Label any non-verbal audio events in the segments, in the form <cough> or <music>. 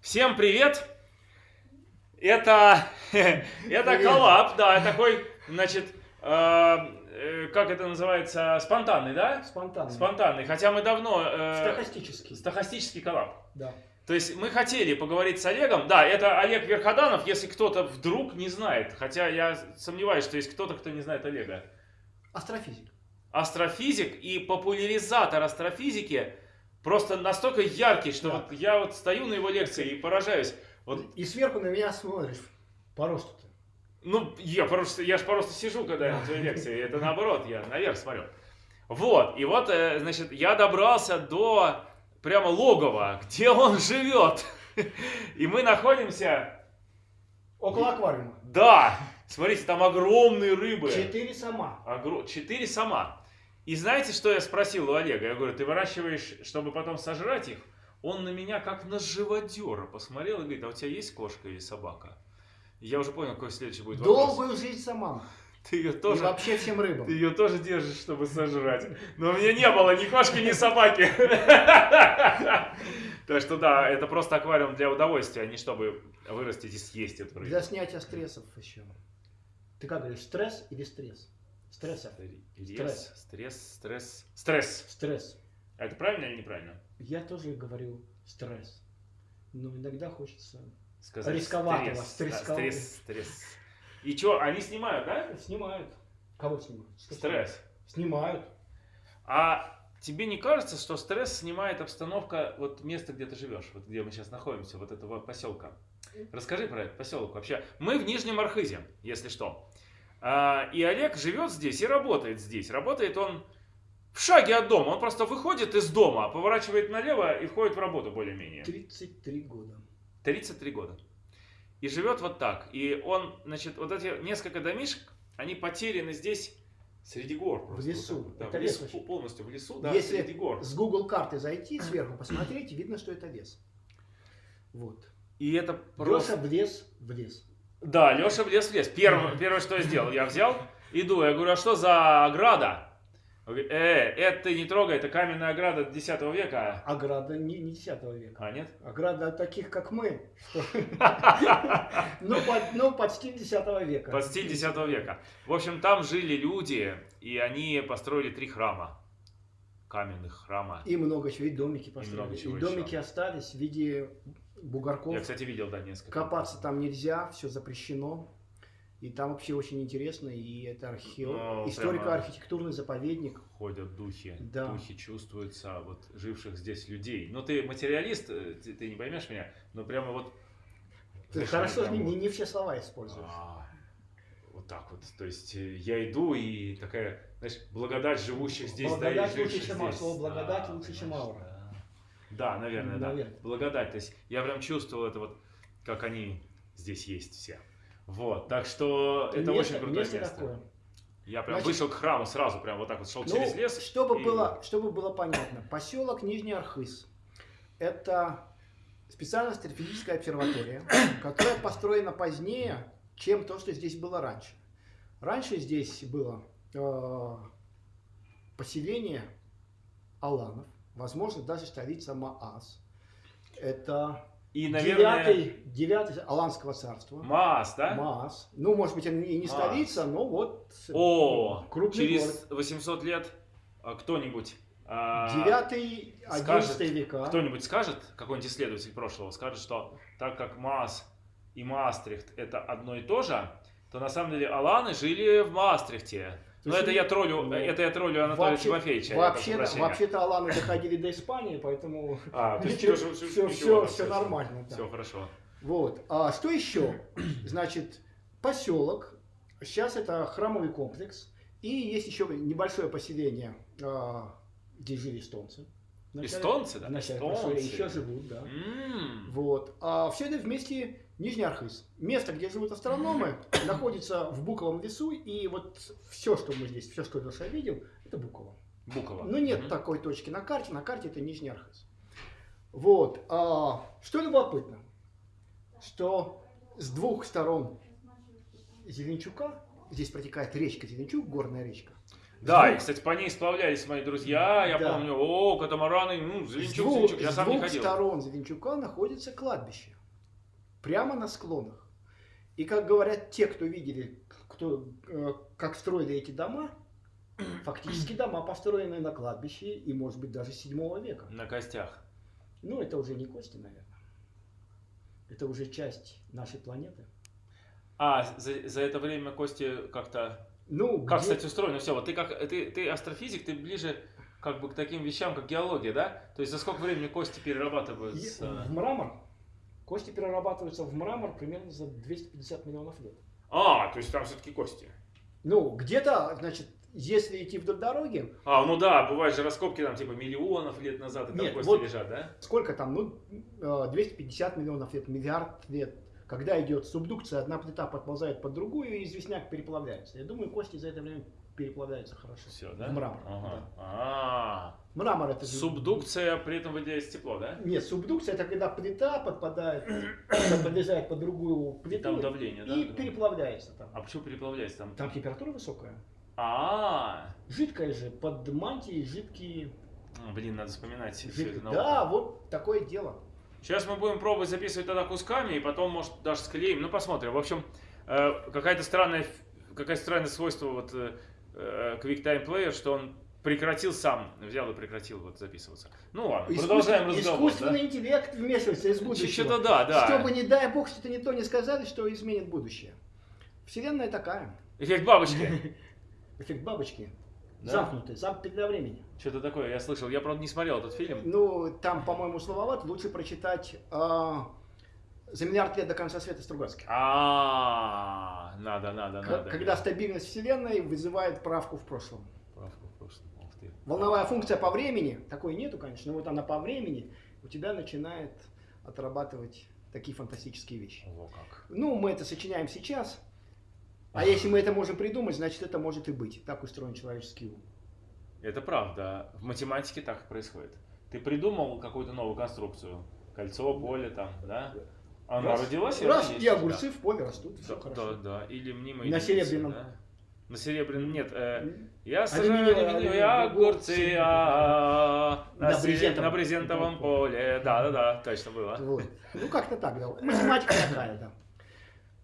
Всем привет! Это, <laughs> это коллаб, да, такой, значит, э, э, как это называется, спонтанный, да? Спонтанно. Спонтанный, хотя мы давно... э, Стохастический. Стохастический коллаб. Да. То есть мы хотели поговорить с Олегом. Да, это Олег Верходанов, если кто-то вдруг не знает. Хотя я сомневаюсь, что есть кто-то, кто не знает Олега. Астрофизик. Астрофизик и популяризатор астрофизики просто настолько яркий, что Да. вот я вот стою на его лекции и поражаюсь. Вот, И сверху на меня смотришь. По росту ты. ну, я просто, я же просто сижу, когда я на твоей лекции. Это наоборот, я наверх смотрю. Вот, и вот, э, значит, я добрался до прямо логова, где он живет. И мы находимся Около аквариума. Да, смотрите, там огромные рыбы. Четыре сама. Огро- Четыре сама. И знаете, что я спросил у Олега? Я говорю, ты выращиваешь, чтобы потом сожрать их? Он на меня как на живодера посмотрел и говорит, а у тебя есть кошка или собака? И Я уже понял, какой следующий будет вопрос. Долгую жизнь сама. Ты ее И тоже, вообще всем ты рыбам. ее тоже держишь, чтобы сожрать. Но у меня не было ни кошки, ни собаки. <laughs> Так что да, это просто аквариум для удовольствия, а не чтобы вырастить и съесть эту рыбу. Для снятия стрессов еще. Ты как говоришь, стресс или стресс? Стресса. Стресс, стресс, стресс, стресс. Стресс. А это правильно или неправильно? Я тоже говорю стресс. Но иногда хочется... Сказать Рисковатого, стресс, да, стресс, стресс. И что, они снимают, да? Снимают. Кого снимают? Что Стресс. Снимают. А тебе не кажется, что стресс снимает обстановка вот места, где ты живешь, вот где мы сейчас находимся, вот этого поселка? Расскажи про этот поселок вообще. Мы в Нижнем Архизе, если что. А, и Олег живет здесь и работает здесь. Работает он в шаге от дома. Он просто выходит из дома, поворачивает налево и входит в работу более-менее. 33 года. 33 года. И живет вот так. И он, значит, вот эти несколько домишек, они потеряны здесь среди гор. В просто лесу. вот так вот, да, Это в лес лесу, вообще. полностью в лесу, да, Если среди гор. с Google карты зайти сверху, посмотреть, видно, что это лес. Вот. И это Леша просто... влез в лес. Да, Леша влез в лес. Первое, первое, что я сделал, я взял, иду, я говорю, а что за ограда? Он говорит, э, это ты не трогай, это каменная ограда 10 века. Ограда не, не 10 века. А, нет? Ограда таких, как мы. <laughs> Ну, ну, под стиль 10 века. Под стиль 10 века. В общем, там жили люди, и они построили три храма. Каменных храма. И много чего, и домики много построили. И, чего домики еще. остались в виде бугорков. Я, кстати, видел, да, несколько. Копаться там нельзя, все запрещено. И там вообще очень интересно, и это архео... Историко-архитектурный заповедник. Ходят духи, Да. духи чувствуются вот живших здесь людей. Ну, ты материалист, э, ты, ты не поймешь меня, но прямо вот... Ты хорошо, прям не, не- все слова используешь. А, вот так вот. То есть э, я иду и такая, знаешь, благодать живущих здесь, да, и Благодать лучше, чем аура. здесь. Слово благодать Да, лучше, чем аура. Да, Да, наверное, да. Наверное. Благодать. То есть я прям чувствовал это вот, как они здесь есть все. Вот, так что это Место- очень крутое место. такое. Я прям Значит- вышел к храму сразу, прям вот так вот шел Ну, через лес. чтобы, и- было, чтобы было понятно, поселок Нижний Архыз – это специальная астрофизическая обсерватория, которая построена позднее, чем то, что здесь было раньше. Раньше здесь было э, поселение аланов, возможно, даже столица Маас. Это И, наверное, девятый, девятый Аланского царства. Маас, да? Маас. Ну, может быть, и не Маас. столица, но вот О, крупный через город. 800 лет а, кто-нибудь... а, Девятый, одиннадцатый века. Кто-нибудь скажет, какой-нибудь исследователь прошлого, скажет, что так как Маас и Маастрихт это одно и то же, то на самом деле Аланы жили в Маастрихте. Но это я троллю, ну, это я троллю Анатолия вообще- Тимофеевича. Вообще-то, вообще-то Аланы доходили до Испании, поэтому А, то есть <laughs> все, все, ничего, все всё- нормально. да. Все хорошо. Вот. А что еще? <clears throat> Значит, поселок. Сейчас это храмовый комплекс. И есть еще небольшое поселение, а, где жили эстонцы. Вначале- Эстонцы, да? Эстонцы. еще живут, да. М, Вот. А все это вместе Нижний Архыз. Место, где живут астрономы, <coughs> находится в Буковом лесу. И вот все, что мы здесь, все, что Леша видел, это Буково. Букова. Ну нет Мгм. такой точки на карте. На карте это Нижний Архыз. Вот. А, что любопытно, что с двух сторон Зеленчука, здесь протекает речка Зеленчук, горная речка, Да, двух- и, кстати, по ней сплавлялись мои друзья, я Да. помню, о, катамараны, ну, С Зеленчук, двух, Зеленчук, я с сам не двух ходил. сторон Звенчука находится кладбище. Прямо на склонах. И как говорят те, кто видели, кто, э, как строили эти дома, <clears throat> фактически дома построены на кладбище и, может быть, даже 7 века. На костях. Ну, это уже не кости, наверное. Это уже часть нашей планеты. А, за, за это время кости как-то... Ну, Как, где- кстати, устроено все? Вот ты как ты, ты астрофизик, ты ближе как бы к таким вещам, как геология, да? То есть за сколько времени кости перерабатываются? в мрамор. Кости перерабатываются в мрамор примерно за 250 миллионов лет. А, то есть там все-таки кости. Ну, где-то, значит, если идти вдоль дороги, А, ну да, бывают же раскопки там типа миллионов лет назад, и там Нет, кости вот- лежат, да? сколько там, ну, э, 250 миллионов лет, миллиард лет, когда идет субдукция, одна плита подползает под другую, и известняк переплавляется. Я думаю, кости за это время переплавляются хорошо. Все, да? В мрамор, Ага. А, Мрамор это... Субдукция, при этом выделяется тепло, да? Нет, субдукция это когда плита подпадает, подлезает под другую И плиту там давление, да? и переплавляется там. А почему переплавляется там? Там температура высокая. А, Жидкая же, под мантией жидкие... а, блин, надо вспоминать все это Да, вот такое дело. Сейчас мы будем пробовать записывать тогда кусками, и потом, может, даже склеим. Ну, посмотрим. В общем, э, какая-то странная, какая странное свойство вот э, QuickTime Player, что он прекратил сам, взял и прекратил вот записываться. Ну ладно, продолжаем Искусствен- разговор. Искусственный интеллект вмешивается из да? будущего. Что-то да, да. Чтобы, не дай бог, что-то не то не сказали, что изменит будущее. Вселенная такая. Эффект бабочки. <laughs> Эффект бабочки. Да? Замкнутый, замкнутый для времени. Что-то такое, я слышал. Я, правда, не смотрел этот фильм. Ну, там, по-моему, слововато. Лучше прочитать а, «За миллиард лет до конца света» Стругацких. А, надо, надо, К- надо. Когда стабильность Вселенной вызывает правку в прошлом. Правку в прошлом. Волновая функция по времени, такой нету, конечно, но вот она по времени у тебя начинает отрабатывать такие фантастические вещи. Во как. Ну, мы это сочиняем сейчас, а если мы это можем придумать, значит это может и быть. Так устроен человеческий ум. Это правда. В математике так и происходит. Ты придумал какую-то новую конструкцию. Кольцо, поле там, да? Она Раз- родилась, Раз, она есть, и огурцы в поле растут, Да, все да, хорошо. да, или мимо На серебряном. На серебряном, нет, э, я сажаю алюминиевые огурцы а, на, На брезентовом. на брезентовом поле. Да, да, да, точно было. Вот. Ну, как-то так, да. Математика такая, да.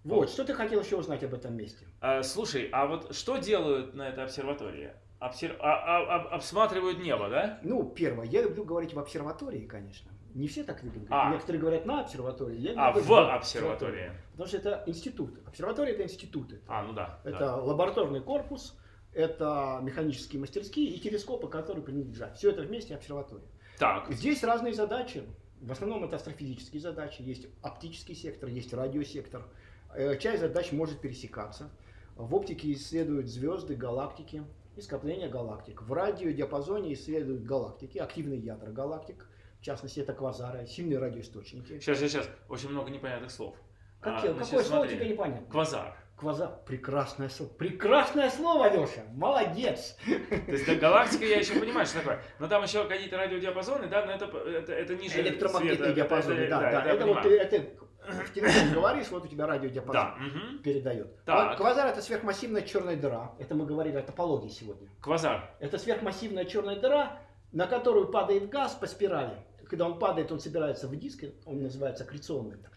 Вот, что ты хотел еще узнать об этом месте? А, слушай, а вот что делают на этой обсерватории? Обсер- а- а- об- обсматривают небо, да? Ну, первое, я люблю говорить в обсерватории, конечно. Не все так любят. А. Некоторые говорят на обсерватории. Я А, в обсерватории. Потому что это институт. Обсерватория это институты. А, ну да. Это да. лабораторный корпус, это механические мастерские и телескопы, которые принадлежат. Все это вместе обсерватория. Так, Здесь разные задачи. В основном это астрофизические задачи. Есть оптический сектор, есть радиосектор. Э, Часть задач может пересекаться. В оптике исследуют звезды, галактики и скопления галактик. В радиодиапазоне исследуют галактики, активные ядра галактик. В частности, это квазары, сильные радиоисточники. сейчас, сейчас, сейчас. Очень много непонятных слов. Какие- А, значит, какое слово смотри. тебе непонятно? Квазар. Квазар. Прекрасное слово. Прекрасное слово, Леша. Молодец. То есть да, галактика я еще понимаю, что такое. Но там еще какие-то радиодиапазоны, да, но это, это, это ниже Электромагнитные света. диапазоны. Это- Да, да. это я Это вот ты это в телефон говоришь, вот у тебя радиодиапазон. Да, мгм. передает. Так. Квазар это сверхмассивная черная дыра. Это мы говорили о топологии сегодня. Квазар. Это сверхмассивная черная дыра, на которую падает газ по спирали. Когда он падает, он собирается в диск, он называется аккреционным. так,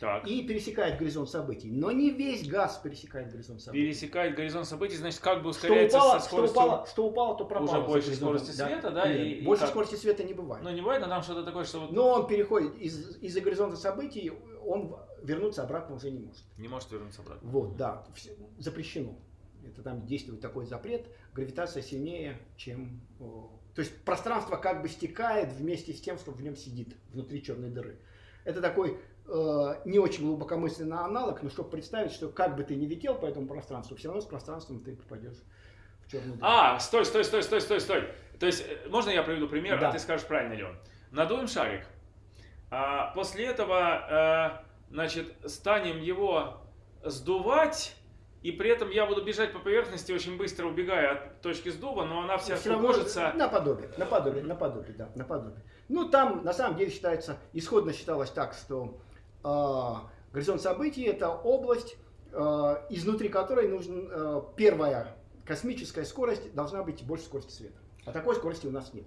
Так. И пересекает горизонт событий. Но не весь газ пересекает горизонт событий. Пересекает горизонт событий, значит, как бы Что ускоряется упало, со что, скоростью... упало, что упало, то пропало. уже больше скорости света, да, Нет, и- и больше как? скорости света не бывает. Ну, не бывает, но там что-то такое, что вот Но он переходит из, из-за горизонта событий, он вернуться обратно уже не может. не может вернуться обратно. Вот, да, запрещено. Это там действует такой запрет. Гравитация сильнее, чем... То есть пространство как бы стекает вместе с тем, что в нем сидит, внутри черной дыры. Это такой э, не очень глубокомысленный аналог, но чтобы представить, что как бы ты ни летел по этому пространству, все равно с пространством ты попадешь в черную дыру. А, стой, стой, стой, стой, стой, стой. То есть, э, можно я приведу пример, Да. а ты скажешь, правильно ли он? Надуем шарик. А, после этого, э, значит, станем его сдувать, и при этом я буду бежать по поверхности, очень быстро убегая от точки сдува, но она вся Всё равно скукожится. Наподобие, наподобие, наподобие, да, наподобие. Ну, там, на самом деле, считается, исходно считалось так, что э, горизонт событий – это область, э, изнутри которой нужен, э, первая космическая скорость должна быть больше скорости света. А такой скорости у нас нет.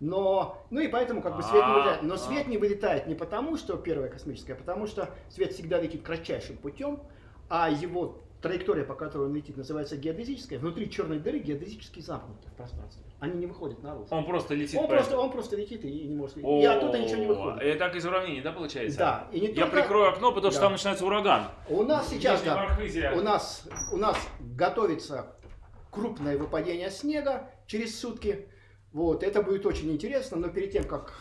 Но, ну и поэтому как бы свет не вылетает. Но свет не вылетает не потому, что первая космическая, а потому что свет всегда летит кратчайшим путем, а его траектория, по которой он летит, называется геодезическая. Внутри черной дыры геодезически замкнуты в пространстве. Они не выходят наружу. Он просто летит Он просто, он просто летит и не может... И оттуда ничего не выходит. Это так из уравнений, да, получается? Да. И не Я только- прикрою окно, потому что Да. там начинается ураган. У нас сейчас, да, у нас, у нас готовится крупное выпадение снега через сутки. Вот, это будет очень интересно, но перед тем, как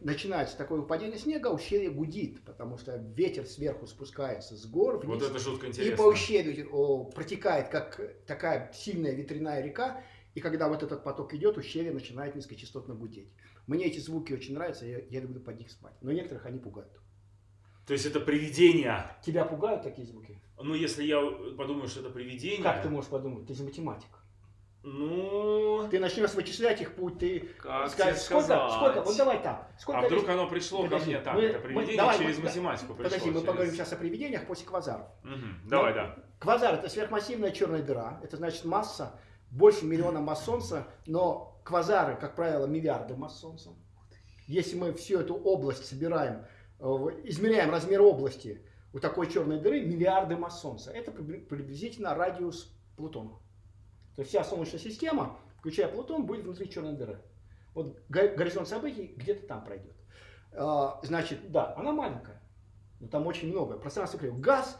начинается такое выпадение снега, ущелье гудит, потому что ветер сверху спускается с гор вниз. Вот это жутко и интересно. по ущелью о, протекает как такая сильная ветряная река, и когда вот этот поток идет, ущелье начинает низкочастотно гудеть. Мне эти звуки очень нравятся, я, я люблю под них спать. Но некоторых они пугают. То есть это привидение. Тебя пугают такие звуки? Ну, если я подумаю, что это привидение... Как ты можешь подумать? Ты же математик. Ну, Ты начнешь вычислять их путь, ты как скажешь, сколько, сказать? сколько, вот давай так. Сколько А вдруг оно пришло Подожди, ко мне так? мы- это мы- привидение давай, через мы- математику пришло. Подожди, мы через- поговорим сейчас о привидениях после квазаров. Мгм, Давай, Ну, да. Квазар это сверхмассивная черная дыра. Это значит масса больше миллиона масс Солнца, но квазары, как правило, миллиарды масс Солнца. Если мы всю эту область собираем, э, измеряем размер области у такой черной дыры, миллиарды масс Солнца. Это прибли- приблизительно радиус Плутона. То есть вся Солнечная система, включая Плутон, будет внутри черной дыры. Вот го- горизонт событий где-то там пройдет. А, Значит, да, она маленькая, но там очень много. Пространство крыльев. Газ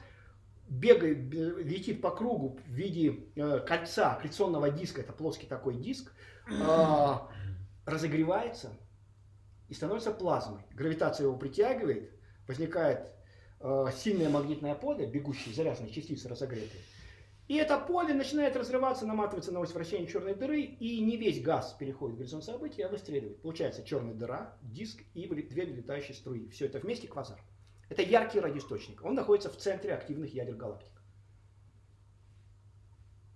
бегает, летит по кругу в виде э, кольца, аккреционного диска, это плоский такой диск, а, разогревается и становится плазмой. Гравитация его притягивает, возникает э, сильное магнитное поле, бегущие заряженные частицы разогретые. И это поле начинает разрываться, наматываться на ось вращения черной дыры, и не весь газ переходит в горизонт событий, а выстреливает. Получается черная дыра, диск и две вылетающие струи. Все это вместе квазар. Это яркий радиоисточник. Он находится в центре активных ядер галактик.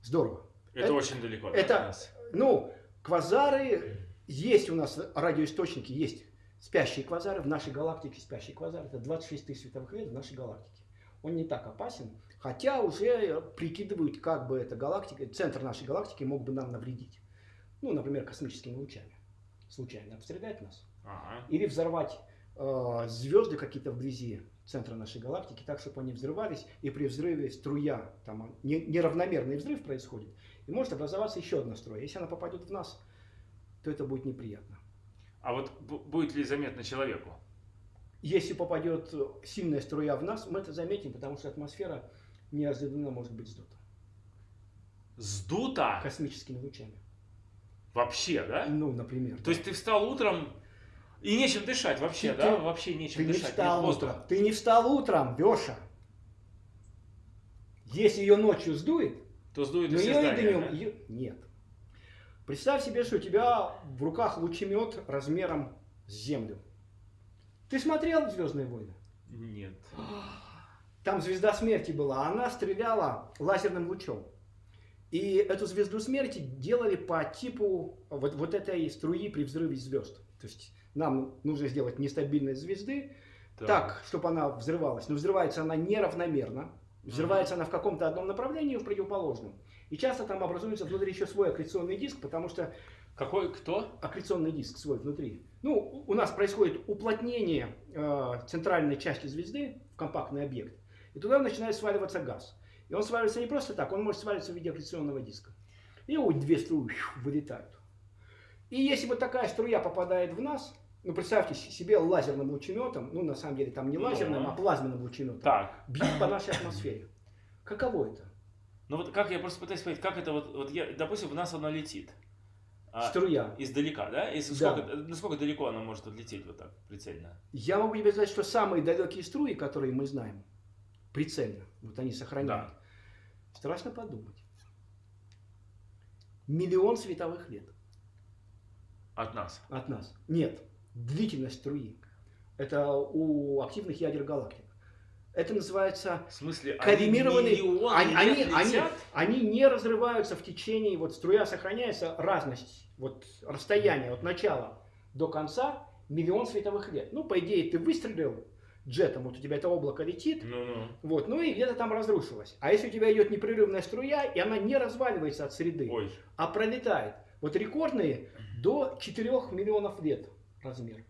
Здорово. Это, Это- очень далеко это- от нас. Ну, квазары, есть у нас радиоисточники, есть спящие квазары, в нашей галактике спящий квазар, это 26 тысяч световых лет в нашей галактике. Он не так опасен, хотя уже прикидывают, как бы эта галактика, центр нашей галактики мог бы нам навредить. Ну, например, космическими лучами. Случайно обстрелять нас. Ага. Или взорвать э, звезды какие-то вблизи центра нашей галактики, так, чтобы они взрывались, и при взрыве струя, там не- неравномерный взрыв происходит, и может образоваться еще одна струя. Если она попадет в нас, то это будет неприятно. А вот бу- будет ли заметно человеку? Если попадет сильная струя в нас, мы это заметим, потому что атмосфера неожиданно может быть сдута Сдуто? космическими лучами. Вообще, да? Ну, например. То есть ты встал утром и нечем дышать вообще, Ты- да? ты- Вообще нечем Ты не дышать. встал нет воздуха. утром. Ты не встал утром, Леша. Если ее ночью сдует, То сдует Но ее и днем да? ее- нет. Представь себе, что у тебя в руках лучемет размером с Землю. Ты смотрел «Звездные войны»? Нет. <gasps> Там звезда смерти была, она стреляла лазерным лучом. И эту звезду смерти делали по типу вот, вот этой струи при взрыве звезд. То есть нам нужно сделать нестабильность звезды, так, чтобы она взрывалась. Но взрывается она неравномерно. Взрывается она в каком-то одном направлении в противоположном. И часто там образуется внутри еще свой аккреционный диск, потому что Какой, кто? аккреционный диск свой внутри. Ну, у у нас происходит уплотнение э, центральной части звезды в компактный объект. И туда начинает сваливаться газ. И он сваливается не просто так, он может свалиться в виде аккреционного диска. И вот две струи вылетают. И если вот такая струя попадает в нас, ну, представьте себе лазерным лучеметом, ну, на самом деле там не Ну. лазерным, а плазменным лучеметом, Так. бьют по нашей атмосфере. Каково это? Ну вот как я просто пытаюсь понять, как это вот, вот я, допустим, в нас оно летит. А, Струя. Издалека, да? Если Да. сколько, насколько далеко она может отлететь вот так прицельно? Я могу тебе сказать, что самые далекие струи, которые мы знаем, прицельно, вот они сохраняют. Страшно подумать. Миллион световых лет От нас. от нас. Нет, длительность струи. Это у активных ядер галактик. Это называется В смысле, коллимированные... они Они, они, они не разрываются в течение, вот струя сохраняется, разность, вот расстояние от начала до конца миллион световых лет. Ну, по идее, ты выстрелил, джетом, вот у тебя это облако летит, Ну-ну. вот, ну и где-то там разрушилось. А если у тебя идет непрерывная струя, и она не разваливается от среды, Ой. а пролетает, вот рекордные до 4 миллионов лет размер,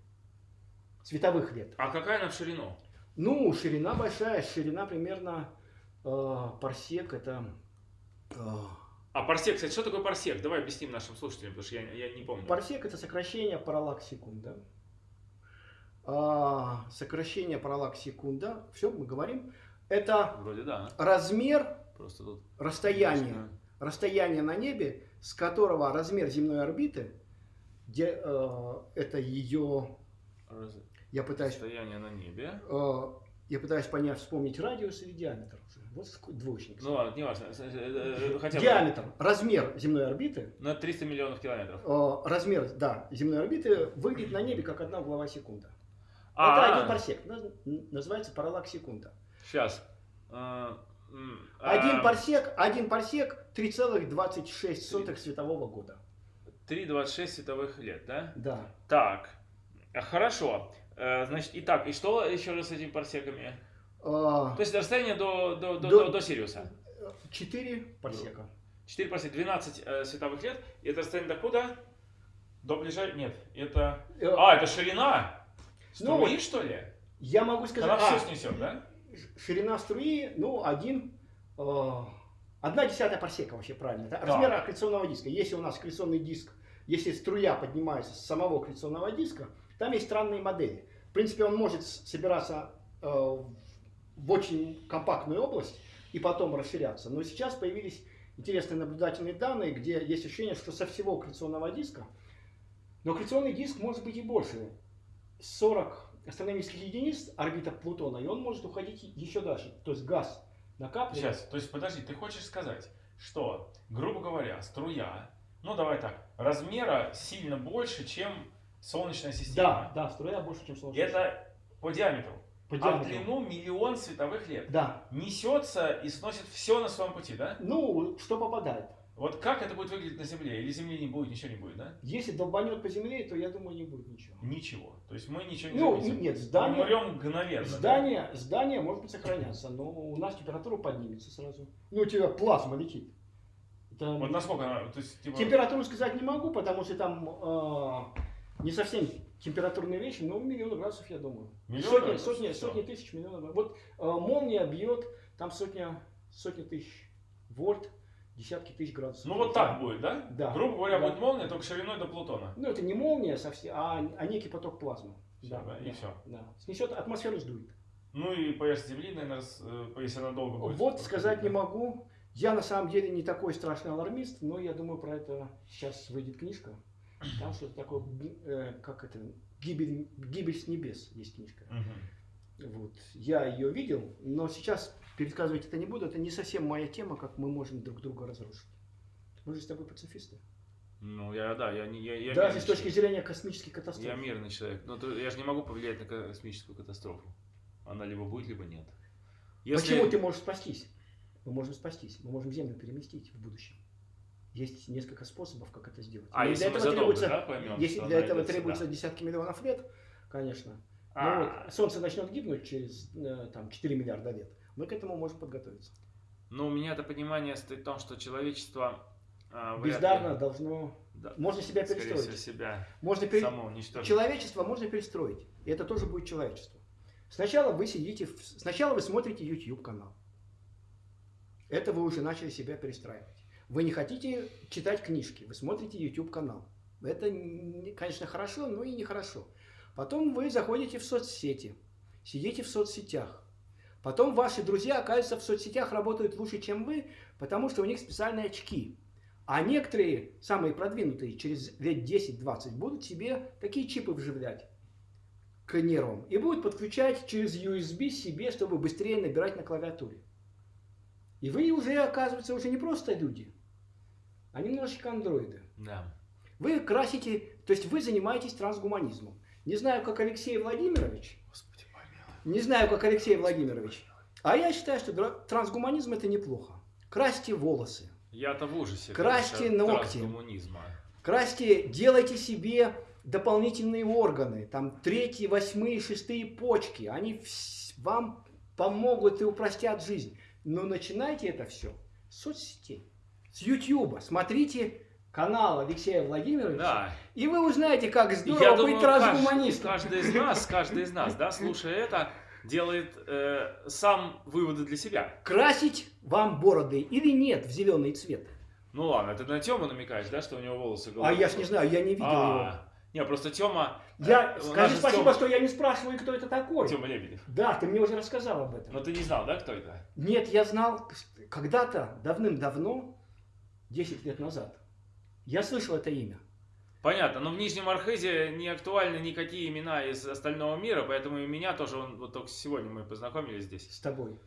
световых лет. А какая она в ширину? Ну, ширина большая, ширина примерно э, парсек, это... э, А парсек, кстати, что такое парсек? Давай объясним нашим слушателям, потому что я, я не помню. Парсек это сокращение параллакс секунда. А, сокращение параллакс секунда. Все, мы говорим. Это Вроде да. размер Просто тут. расстояния, расстояние на небе, с которого размер земной орбиты, где, э, это ее, Раз- я пытаюсь, Расстояние на небе. э, я пытаюсь понять, вспомнить радиус или диаметр. Вот двоечник. Ну ладно, не важно. Э, э, э, Хотя бы Диаметр, размер земной орбиты, на 300 миллионов километров. э, размер, да, земной орбиты выглядит на небе как одна угловая секунда. Это А, один парсек. Наз- Называется параллакс секунда. Сейчас. А, Один а, парсек, один парсек 3,26 светового года. 3,26 световых лет, да? Да. Так, а, хорошо. Э, Значит, итак, и что еще раз с этими парсеками? А, То есть расстояние до, до, до, До- до, Сириуса. Четыре парсека. 4 парсека, 12 э, световых лет. И это расстояние до куда? До ближайшего... Нет, это... Э, А, это ширина? Ну, Струи, что ли? Я могу сказать, Она а, все снесет, да? ширина струи, ну, один, э, одна десятая парсека вообще правильно. Это Да. размер аккреционного диска. Если у нас аккреционный диск, если струя поднимается с самого аккреционного диска, там есть странные модели. В принципе, он может собираться э, в очень компактную область и потом расширяться. Но сейчас появились интересные наблюдательные данные, где есть ощущение, что со всего аккреционного диска, но аккреционный диск может быть и больше. 40 астрономических единиц орбита Плутона, и он может уходить еще дальше. То есть газ накапливается. Сейчас, то есть подожди, ты хочешь сказать, что, грубо говоря, струя, ну давай так, размера сильно больше, чем Солнечная Да, система. да, струя больше, чем Солнечная Это по диаметру. По А в диаметру. длину миллион световых лет. Да. Несется и сносит все на своем пути, да? Ну, что попадает? Вот как это будет выглядеть на Земле? Или Земли не будет, ничего не будет, да? Если долбанет по земле, то я думаю, не будет ничего. Ничего. То есть мы ничего не Ну, заметим. нет, Мы здание, умрем мгновенно. да? здание, здание может быть сохраняться, но у нас температура поднимется сразу. Ну, у тебя плазма летит. Это- Вот насколько она, то есть, типа, Температуру сказать не могу, потому что там э, не совсем температурные вещи, но миллион градусов, я думаю. Миллион сотни, сотни, сотни тысяч, миллионов. Вот э, молния бьет, там сотня, сотни тысяч вольт, десятки тысяч градусов. ну вот так будет, да? Да. Грубо говоря, Да. будет молния, только шириной до Плутона. Ну, это не молния совсем, а, а некий поток плазмы. Всё, да, и всё. Да. Снесет, атмосферу сдует. Ну и поверхность Земли, наверное, э, если она долго будет. Вот сказать не могу. Я на самом деле не такой страшный алармист, но я думаю, про это сейчас выйдет книжка. Там что-то такое, э, как это, гибель, гибель с небес есть книжка. Мгм. Вот. Я ее видел, но сейчас пересказывать это не буду. Это не совсем моя тема, как мы можем друг друга разрушить. Мы же с тобой пацифисты. Ну, я, да, я, не- я, я Даже с точки человек. зрения космических катастроф. Я мирный человек. Но то- я же не могу повлиять на космическую катастрофу. Она либо будет, либо нет. Если- Почему ты можешь спастись? Мы можем спастись. Мы можем Землю переместить в будущем. Есть несколько способов, как это сделать. А, Но если для этого задолго, требуется, да, поймем, если для этого требуется сюда? десятки миллионов лет, конечно. А, Но вот Солнце начнет гибнуть через э, там, 4 миллиарда лет. Мы к этому можем подготовиться. Но у меня это понимание стоит в том, что человечество а, вряд ли- Бездарно должно... да, Можно себя скорее всего, перестроить. себя Можно пере- само уничтожить. Человечество можно перестроить. И это тоже будет человечество. Сначала вы сидите, в- сначала вы смотрите YouTube канал. Это вы уже начали себя перестраивать. Вы не хотите читать книжки, вы смотрите YouTube канал. Это, не- конечно, хорошо, но и нехорошо. Потом вы заходите в соцсети, сидите в соцсетях. Потом ваши друзья, оказывается, в соцсетях работают лучше, чем вы, потому что у них специальные очки. А некоторые, самые продвинутые, через лет 10-20 будут себе такие чипы вживлять к нервам и будут подключать через USB себе, чтобы быстрее набирать на клавиатуре. И вы уже, оказывается, уже не просто люди, а немножечко андроиды. Да. Вы красите, то есть вы занимаетесь трансгуманизмом. Не знаю, как Алексей Владимирович, Господи. Не знаю, как Алексей Владимирович, а я считаю, что трансгуманизм это неплохо. Красьте волосы, Я-то в ужасе. Красьте ногти. красьте, делайте себе дополнительные органы, там третьи, восьмые, шестые почки, они вам помогут и упростят жизнь. Но начинайте это все с соцсетей, с Ютьюба. Смотрите канал Алексея Владимировича, Да. и вы узнаете, как Я здорово думаю, быть каждый, трансгуманистом. каждый из нас, <laughs> каждый из нас, да, слушая это, делает э, сам выводы для себя. Красить вам бороды или нет в зеленый цвет? Ну ладно, ты на Тему намекаешь, да, что у него волосы А голубые? я ж не знаю, я не видел его. А, Не, просто Тема... Я, у нас скажи спасибо, Тёма- что я не спрашиваю, кто это такой. Тема Лебедев. Да, ты мне уже рассказал об этом. Но ты не знал, да, кто это? Нет, я знал когда-то, давным-давно, 10 лет назад, я слышал это имя. Понятно, но в Нижнем Архизе не актуальны никакие имена из остального мира, поэтому и меня тоже, он, вот только сегодня мы познакомились здесь. С тобой.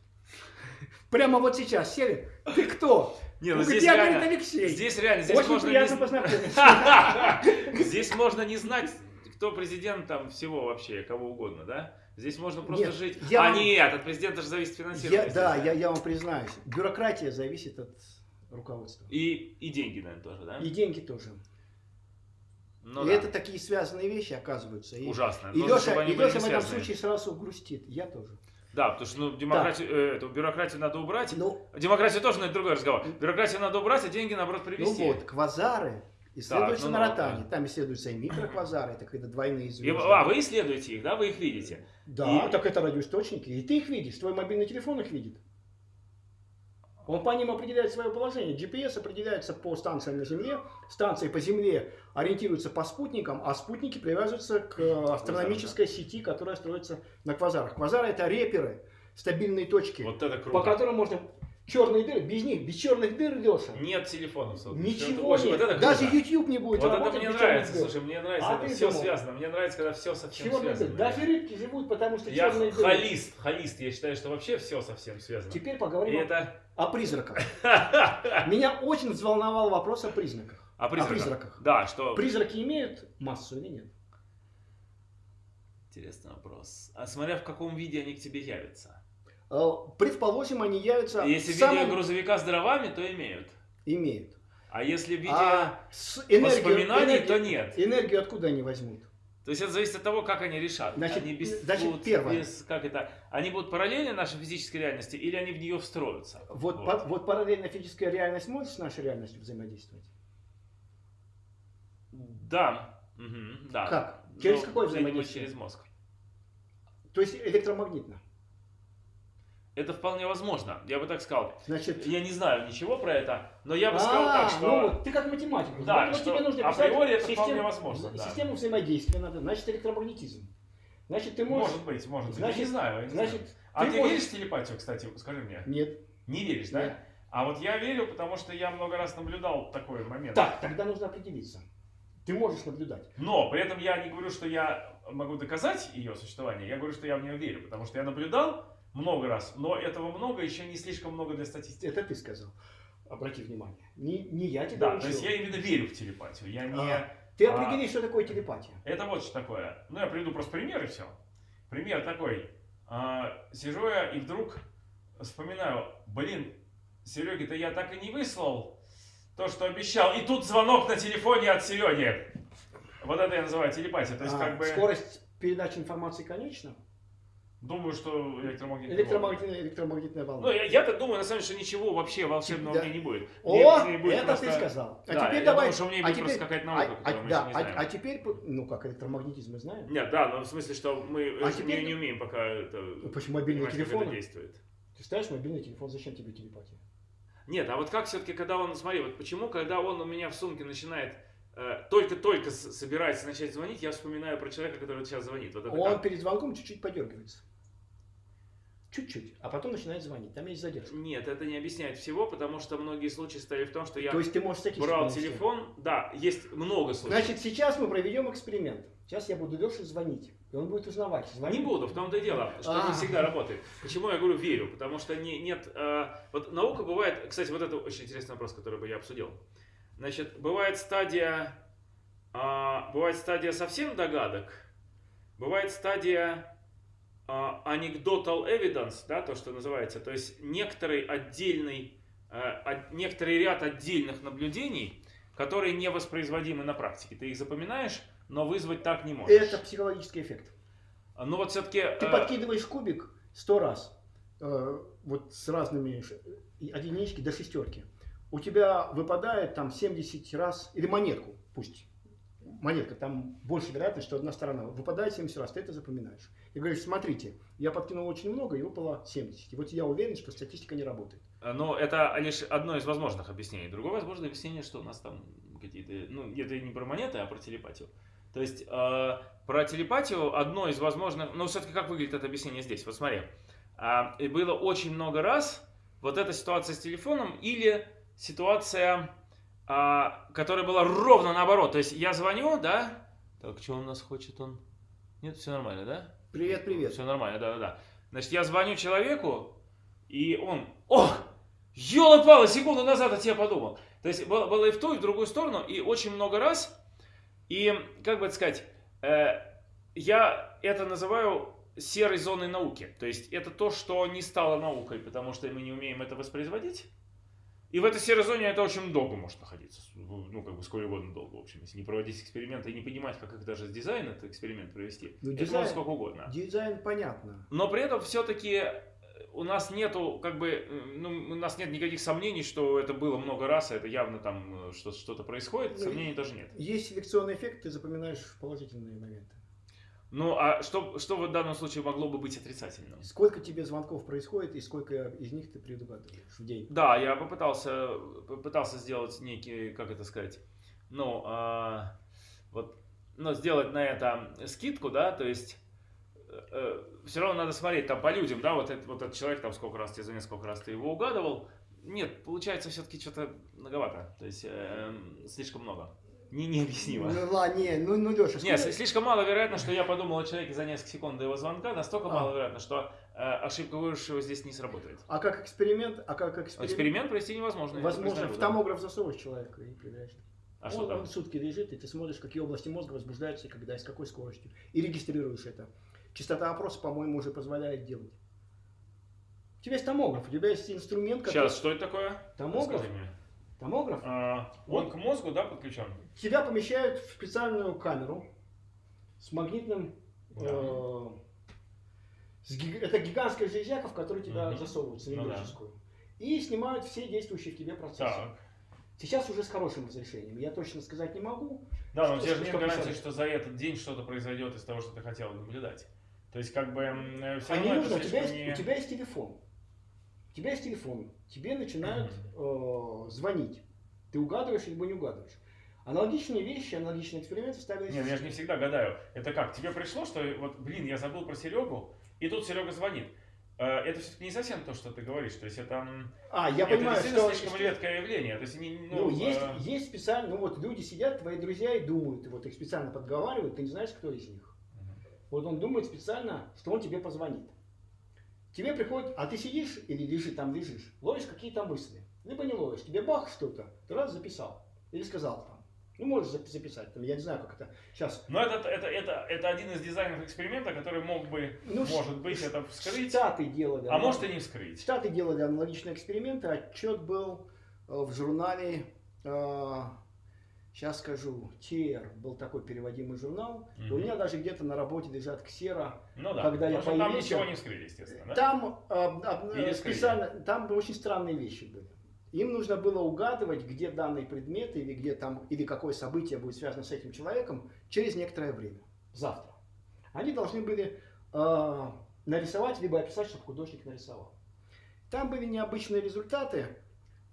<laughs> Прямо вот сейчас сели. Ты кто? Не, ну здесь я, реально, говорит, Алексей. здесь реально, здесь Очень можно не приятно з- познакомиться. <laughs> Здесь можно не знать, кто президент там всего вообще, кого угодно, да? Здесь можно просто Нет, жить. я а вам- нет, от президента же зависит финансирование. Я- да, я, я вам признаюсь. Бюрократия зависит от руководства. И, и деньги, наверное, тоже, да? И деньги тоже. Ну и да. это такие связанные вещи оказываются. И, Ужасно. и Нужно, Леша, и Леша в этом случае сразу грустит. Я тоже. Да, потому что ну, демократию, э, эту бюрократию надо убрать. Ну, Демократию тоже, но это другой разговор. Бюрократию надо убрать, а деньги, наоборот, ну привести. вот, квазары исследуются ну, на ну, ротане. да. Там исследуются и микроквазары, это когда двойные И- звезды. а, вы исследуете их, да? Вы их видите. Да, И- так это радиоисточники. И ты их видишь, твой мобильный телефон их видит. Он по ним определяет свое положение. GPS определяется по станциям на Земле, станции по Земле ориентируются по спутникам, а спутники привязываются к астрономической сети, которая строится на квазарах. Квазары это реперы, стабильные точки, Вот это круто. по которым можно черные дыры, без них, без черных дыр, Леша. Нет телефонов. сотовых. Ничего Это- нет. вот это Даже. YouTube не будет Вот это мне нравится, дыр. слушай, мне нравится, А это все думал? связано. Мне нравится, когда все совсем Черные связано. Даже рыбки живут, потому что Я черные дыры. холист, холист. Я считаю, что вообще все совсем связано. Теперь И поговорим о- это... о призраках. <laughs> Меня очень взволновал вопрос о признаках. О призраках. призраках. Да, что... Призраки имеют массу или нет? Интересный вопрос. А смотря в каком виде они к тебе явятся. Э, Предположим, они явятся Если в в виде самом- грузовика с дровами, то имеют. Имеют. А если в виде А с энергию, воспоминаний, энергию- то нет. Энергию откуда они возьмут? То есть это зависит от того, как они решат. Значит, они без, значит, будут первое. без- как это, они будут параллельны нашей физической реальности или они в нее встроятся? Вот, по- вот параллельно физическая реальность может с нашей реальностью взаимодействовать? Да. Мгм, да. Как? Через Ну, какое взаимодействие? через мозг. То есть электромагнитно. Это вполне возможно. Я бы так сказал. Значит, Я не знаю ничего про это, но я бы сказал А, так, что... ну вот ты как математик. Да, Вот что тебе нужно априори это систему- вполне возможно, да. Систему взаимодействия надо. Значит, электромагнетизм. Значит, ты можешь... Может быть, может быть. Значит- я не знаю. я не знаю. Значит, А ты ты, можешь- веришь в телепатию, кстати? Скажи мне. Нет. Не веришь, да? Нет. А вот я верю, потому что я много раз наблюдал такой момент. Так, тогда нужно определиться. Ты можешь наблюдать. Но при этом я не говорю, что я могу доказать ее существование, я говорю, что я в нее верю, потому что я наблюдал много раз, но этого много, еще не слишком много для статистики. Это ты сказал. Обрати внимание. Не, не я тебя Да, учил. то есть я именно верю в телепатию. Я не... А. Ты а- определи, что такое телепатия. Это вот что такое. Ну, я приведу просто пример и все. Пример такой. А, сижу я и вдруг вспоминаю, блин, Сереге-то я так и не выслал то, что обещал. И тут звонок на телефоне от Сереги. Вот это я называю телепатия. То есть, А, как бы, Скорость передачи информации конечна. Думаю, что электромагнитная волна. Электромагнитная, электромагнитная волна. Ну, я, я-то думаю, на самом деле, что ничего вообще волшебного Да. в ней не будет. О, Мне- мне будет это просто- ты сказал. А Да, теперь я давай. думаю, что у меня а будет теперь, просто какая-то наука, а- которую а- мы да, не а- знаем. а теперь, ну как электромагнетизм мы знаем. Нет, да, но в смысле, что мы А теперь- не, не умеем пока это, Ну, Почему это телефоны? действует. Ты ставишь мобильный телефон, зачем тебе телепатия? Нет, а вот как все-таки, когда он, смотри, вот почему, когда он у меня в сумке начинает э, только-только собирается начать звонить, я вспоминаю про человека, который сейчас звонит. Вот Он как? перед звонком чуть-чуть подергивается. Чуть-чуть. А потом начинает звонить. Там есть задержка. Нет, это не объясняет всего, потому что многие случаи стояли в том, что я То есть ты можешь брал телефон, да, есть много случаев. Значит, сейчас мы проведем эксперимент. Сейчас я буду Леше звонить. И он будет узнавать. звонит. Не буду, в том-то и дело, что А. не всегда работает. Почему я говорю верю? Потому что не, нет... э, вот наука бывает... Кстати, вот это очень интересный вопрос, который бы я обсудил. Значит, бывает стадия... а, бывает стадия совсем догадок, бывает стадия а, anecdotal evidence, да, то, что называется, то есть некоторый отдельный, э, от- некоторый ряд отдельных наблюдений, которые не воспроизводимы на практике. Ты их запоминаешь, но вызвать так не можешь. Это психологический эффект. Ну вот все-таки... Ты подкидываешь кубик сто раз, э, вот с разными ш- единички до шестерки. У тебя выпадает там 70 раз, или монетку, пусть, монетка, там больше вероятность, что одна сторона выпадает 70 раз, ты это запоминаешь. И говоришь, смотрите, я подкинул очень много, и выпало 70. И вот я уверен, что статистика не работает. Ну, это лишь одно из возможных объяснений. Другое возможное объяснение, что у нас там какие-то... Ну, это не про монеты, а про телепатию. То есть, э, про телепатию одно из возможных... Ну, все-таки как выглядит это объяснение здесь? Вот смотри. А, и было очень много раз вот эта ситуация с телефоном или ситуация, а, которая была ровно наоборот. То есть, я звоню, да? Так, что он нас хочет? Он... Нет, все нормально, да? Привет, привет. Все нормально, да-да-да. Значит, я звоню человеку, и он, ох, елы-палы, секунду назад о тебе подумал. То есть было, было и в ту, и в другую сторону, и очень много раз. И, как бы это сказать, э, я это называю серой зоной науки. То есть это то, что не стало наукой, потому что мы не умеем это воспроизводить. И в этой серой зоне это очень долго может находиться. Ну, как бы сколько угодно долго, в общем. Если не проводить эксперименты и не понимать, как их даже с дизайна этот эксперимент провести, Ну, это дизайн- можно сколько угодно. Дизайн понятно. Но при этом все-таки у нас нету, как бы, э, ну, у нас нет никаких сомнений, что это было много раз, и это явно там э, что- что-то происходит, Ну, сомнений тоже нет. Есть селекционный эффект, ты запоминаешь положительные моменты. Ну, а что, что в данном случае могло бы быть отрицательным? Сколько тебе звонков происходит и сколько из них ты предугадываешь в день? Да, я попытался, попытался сделать некий, как это сказать, ну, а, вот, ну, сделать на это скидку, да, то есть все равно надо смотреть там по людям, да, вот, этот вот этот человек там сколько раз тебе звонит, сколько раз ты его угадывал. Нет, получается все-таки что-то многовато, то есть эм, слишком много. Не, необъяснимо. Ну, ладно, не, ну, ну Леша, Нет, сли- слишком мало вероятно, что я подумал о человеке за несколько секунд до его звонка, настолько А. мало вероятно, что э, ошибка выжившего здесь не сработает. А как эксперимент, а как эксперимент? Эксперимент провести невозможно. Возможно, в да. томограф засовываешь человека и проверяешь. А он, что там? он сутки лежит, и ты смотришь, какие области мозга возбуждаются, и когда, и с какой скоростью. И регистрируешь это. Частота опроса, по-моему, уже позволяет делать. У тебя есть томограф, у тебя есть инструмент, который... Сейчас, что это такое? Томограф? Томограф. А, он к мозгу, да, подключен? Тебя помещают в специальную камеру с магнитным... э, с гиг- Это гигантская железяка, в которую тебя Мгм. засовывают, Ну да. цилиндрическую. И снимают все действующие в тебе процессы. Так. Сейчас уже с хорошим разрешением. Я точно сказать не могу. Да, но тебя же гарантии, часов? что за этот день что-то произойдет из того, что ты хотел наблюдать. То есть, как бы, все А не равно нужно, у тебя, есть, не... у тебя есть телефон. Тебя есть телефон. Тебе начинают э, звонить. Ты угадываешь либо не угадываешь. Аналогичные вещи, аналогичные эксперименты ставились. Нет, я же не всегда гадаю. Это как? Тебе пришло, что вот, блин, я забыл про Серегу, и тут Серега звонит. Э, Это все-таки не совсем то, что ты говоришь. То есть это, А, я это понимаю, что... слишком что- редкое явление. То есть, не, Ну, ну, есть, э, есть специально, ну вот люди сидят, твои друзья, и думают, вот их специально подговаривают, ты не знаешь, кто из них. Вот он думает специально, что он тебе позвонит. Тебе приходит, а ты сидишь или лежишь, там лежишь, ловишь какие-то мысли. Либо не ловишь, тебе бах что-то, ты раз записал. Или сказал там. Ну, можешь запи- записать, там, я не знаю, как это сейчас. Но это, это, это, это один из дизайнов эксперимента, который мог бы, Ну, может быть, это вскрыть, Штаты делали. а может и не вскрыть. Штаты делали аналогичные эксперименты. Отчет был э, в журнале, сейчас скажу, ТР был такой переводимый журнал. И у меня даже где-то на работе лежат ксера. Ну да, когда я что там появился- ничего не вскрыли, естественно. Да? Там об- Или э, скрыли. специально, там очень странные вещи были. Им нужно было угадывать, где данный предмет или где там или какое событие будет связано с этим человеком через некоторое время, завтра. Они должны были э, нарисовать либо описать, чтобы художник нарисовал. Там были необычные результаты,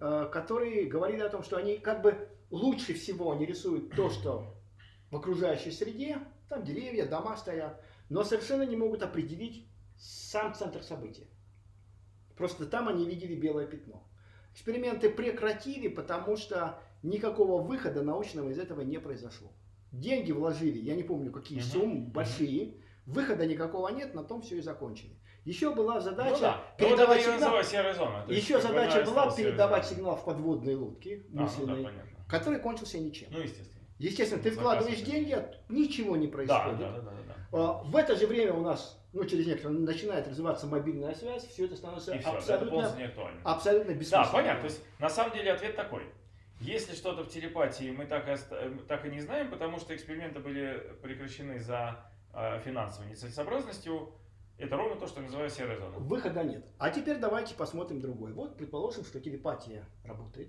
э, которые говорили о том, что они как бы лучше всего они рисуют то, что в окружающей среде, там деревья, дома стоят, но совершенно не могут определить сам центр события. Просто там они видели белое пятно. Эксперименты прекратили, потому что никакого выхода научного из этого не произошло. Деньги вложили, я не помню какие суммы, большие, выхода никакого нет, на том все и закончили. Еще была Ну задача да, ну вот это передавать сигнал. зона. То есть, Еще задача была передавать сигнал в подводные лодки А, ну да, мысленные, понятно. Который кончился ничем. Ну, естественно. Естественно, ты вкладываешь деньги, а ничего не Да, происходит. да, да, да, да. А, В это же время у нас, ну, через некоторое, начинает развиваться мобильная связь, все это становится И все, это абсолютно, полностью не актуально. абсолютно Да, бессмысленно. понятно. То есть, на самом деле, ответ такой. Если что-то в телепатии мы так и, оста- так и не знаем, потому что эксперименты были прекращены за э, финансовой нецелесообразностью, это ровно то, что называю серая зона. Выхода нет. А теперь давайте посмотрим другой. Вот предположим, что телепатия работает.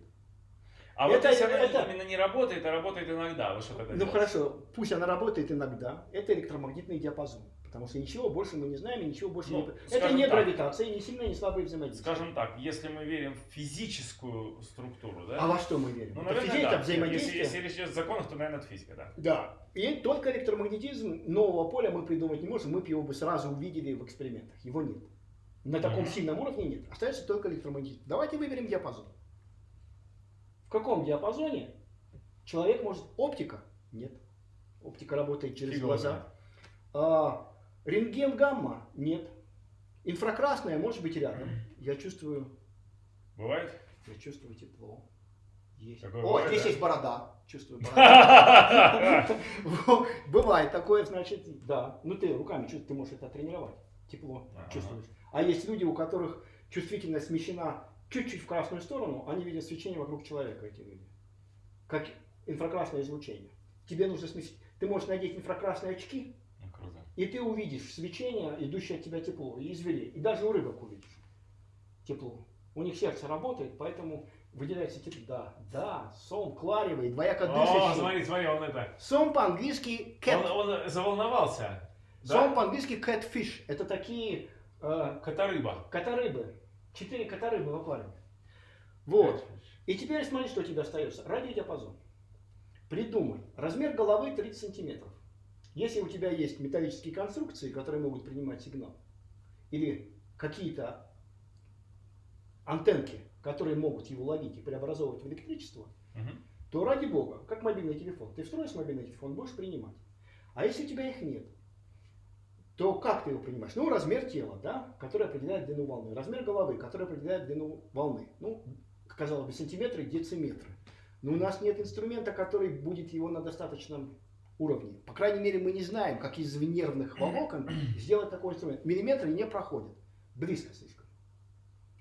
А вот Это- если она это- именно не работает, а работает иногда, вы что тогда Ну делаете? хорошо, пусть она работает иногда. Это электромагнитный диапазон. Потому что ничего больше мы не знаем и ничего больше Ну, не... Это не так. гравитация, не сильное, не слабое взаимодействие. Скажем так, если мы верим в физическую структуру, да? А во что мы верим? Ну, это наверное, физика, да. взаимодействие. Если, если речь идет о законах, то, наверное, это физика, да. Да. И только электромагнетизм нового поля мы придумать не можем. Мы бы его бы сразу увидели в экспериментах. Его нет. На таком Мгм. сильном уровне нет. Остается только электромагнетизм. Давайте выберем диапазон. В каком диапазоне человек может... Оптика? Нет. Оптика работает через Фиг его глаза. А, рентген гамма? Нет. Инфракрасное может быть рядом. Я чувствую, Бывает? я чувствую тепло. Есть. Такое О, бывает, здесь да? есть борода. Чувствую борода. <laughs> <laughs> Бывает такое, значит, да. Ну ты руками чувствуешь, ты можешь это тренировать. Тепло чувствуешь. А есть люди, у которых чувствительность смещена чуть-чуть в красную сторону, они видят свечение вокруг человека, эти люди. Как инфракрасное излучение. Тебе нужно сместить. Ты можешь надеть инфракрасные очки, круто. и ты увидишь свечение, идущее от тебя тепло, и зверей. И даже у рыбок увидишь тепло. У них сердце работает, поэтому выделяется тепло. Да, да, сон кларивый, двояко О, дышащий. смотри, смотри, он это... Сон по-английски cat. Он, он заволновался. Сон Да? по-английски catfish. Это такие э, Кота-рыба. которыбы. Четыре которыбы в аквариуме. Вот. И теперь смотри, что тебе остается. Радиодиапазон. Придумай. Размер головы 30 сантиметров. Если у тебя есть металлические конструкции, которые могут принимать сигнал, или какие-то антенки, которые могут его ловить и преобразовывать в электричество, Мгм. то ради бога, как мобильный телефон. Ты встроишь мобильный телефон, будешь принимать. А если у тебя их нет, то как ты его принимаешь? Ну, размер тела, да, который определяет длину волны. Размер головы, который определяет длину волны. Ну, казалось бы, сантиметры, дециметры. Но у нас нет инструмента, который будет его на достаточном уровне. По крайней мере, мы не знаем, как из нервных волокон <clears throat> сделать такой инструмент. Миллиметры не проходят. Близко слишком.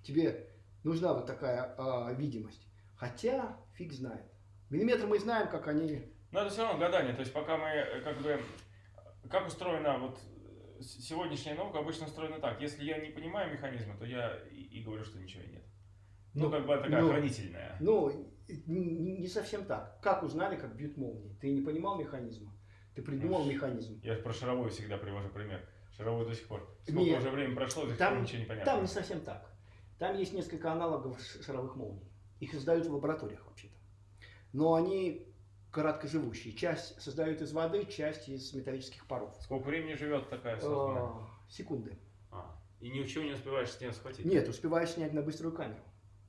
Тебе нужна вот такая а, видимость. Хотя, фиг знает. Миллиметры мы знаем, как они... Но это все равно гадание. То есть пока мы э, как бы... Как устроена вот э, сегодняшняя наука обычно устроена так. Если я не понимаю механизма, то я и, и говорю, что ничего нет. Ну, Ну, как бы такая ну, хранительная. Ну, не, совсем так. Как узнали, как бьют молнии? Ты не понимал механизма? Ты придумал механизм. Я про шаровую всегда привожу пример. Шаровую до сих пор. Сколько Нет. уже времени прошло, до сих пор Там, ничего не понятно. там не совсем так. Там есть несколько аналогов шаровых молний. Их создают в лабораториях вообще-то. Но они короткоживущие. Часть создают из воды, часть из металлических паров. Сколько времени живет такая созданная? А, секунды. А, И ничего не успеваешь с нее схватить? Нет, успеваешь снять на быструю камеру.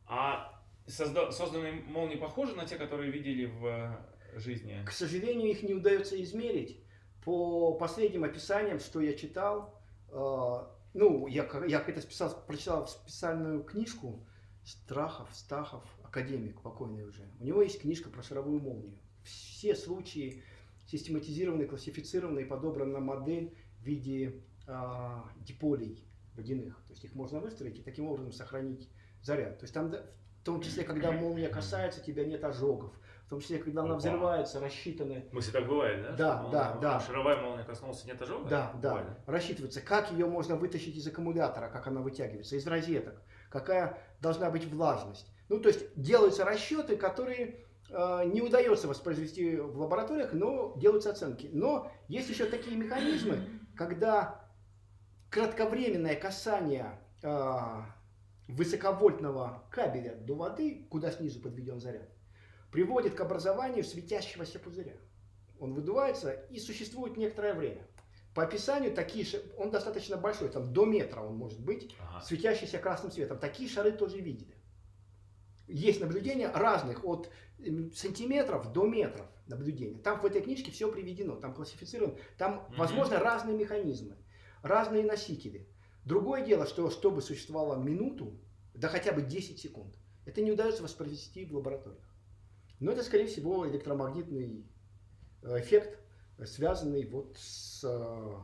А созда- созданные молнии похожи на те, которые видели в э, жизни? К сожалению, их не удается измерить. По последним описаниям, что я читал, э, ну, я, я это списал, прочитал специальную книжку Страхов, Стахов, академик покойный уже. У него есть книжка про шаровую молнию. Все случаи систематизированы, классифицированы и подобрана модель в виде а, диполей водяных. То есть их можно выстроить и таким образом сохранить заряд. То есть там, в том числе, когда молния касается, тебя нет ожогов. В том числе, когда она Опа. взрывается, рассчитаны В смысле, так бывает, да? Да, Что да, молния- да. Шаровая молния коснулась, нет ожога? Да, да. Бывает, Рассчитывается, как ее можно вытащить из аккумулятора, как она вытягивается, из розеток, какая должна быть влажность. Ну, то есть делаются расчеты, которые э, не удается воспроизвести в лабораториях, но делаются оценки. Но есть еще такие механизмы, когда кратковременное касание э, высоковольтного кабеля до воды, куда снизу подведен заряд, приводит к образованию светящегося пузыря. Он выдувается и существует некоторое время. По описанию такие он достаточно большой, там до метра он может быть, Ага. светящийся красным цветом. Такие шары тоже видели. Есть наблюдения разных, от м, сантиметров до метров наблюдения. Там в этой книжке все приведено, там классифицировано, там, возможно, разные механизмы, разные носители. Другое дело, что чтобы существовало минуту, да хотя бы 10 секунд, это не удается воспроизвести в лабораториях. Но это, скорее всего, электромагнитный э, эффект, связанный вот с э,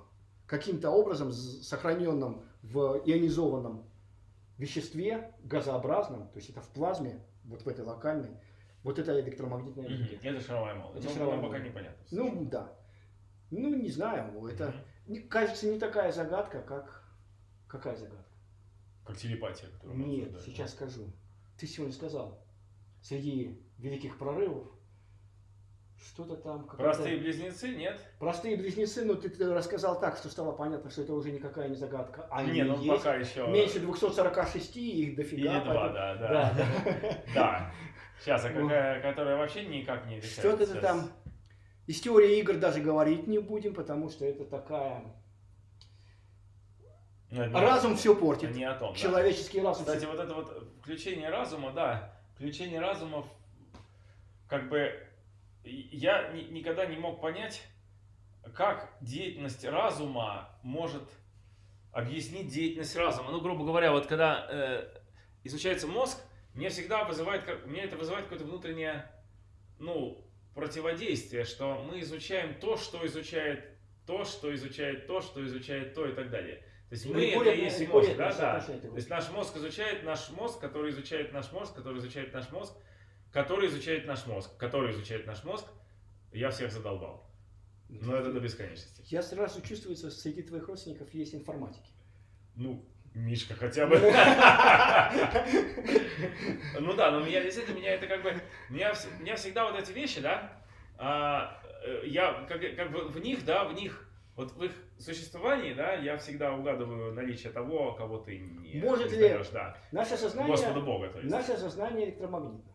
каким-то образом сохраненным в ионизованном веществе, газообразном, то есть это в плазме, вот в этой локальной, Вот это электромагнитная энергия. Это шаровая молния. Это Ну, шаровая нам пока молния. непонятно. Ну, да. Ну, не знаю, это, не- кажется, не такая загадка, как... Какая загадка? Как телепатия, которую Нет, сейчас скажу. Ты сегодня сказал, среди великих прорывов что-то там... Простые близнецы, нет? Простые близнецы, но ты, рассказал так, что стало понятно, что это уже никакая не загадка. Они не, ну есть. пока еще... Меньше 246, их Или дофига. два, поэтому- да, да. Да, да. <laughs> Да. Сейчас, а какая, которая вообще никак не решается. Что-то ты там... Из теории игр даже говорить не будем, потому что это такая... Ну, это не- Разум все это портит. не о том, да. Человеческий разум. Кстати, вот это вот включение разума, да, включение разума, как бы я ни- никогда не мог понять, как деятельность разума может объяснить деятельность разума. Ну, грубо говоря, вот когда э, изучается мозг, мне всегда вызывает, как- мне это вызывает какое-то внутреннее, ну, противодействие, что мы изучаем то, что изучает то, что изучает то, что изучает то и так далее. То есть мы это и есть мозг, да, да. То есть наш мозг изучает наш мозг, который изучает наш мозг, который изучает наш мозг, который изучает наш мозг, который изучает наш мозг. Я всех задолбал. Но это до бесконечности. Я сразу чувствую, что среди твоих родственников есть информатики. Ну, Мишка хотя бы. <laughs> Ну да, но меня действительно, меня это как бы, меня, вс- меня всегда вот эти вещи, да, а, э, я как, как бы в них, да, в них, вот в их существовании, да, я всегда угадываю наличие того, кого ты не Может ли да. Наше сознание, Господа Бога, то есть. наше сознание электромагнитно.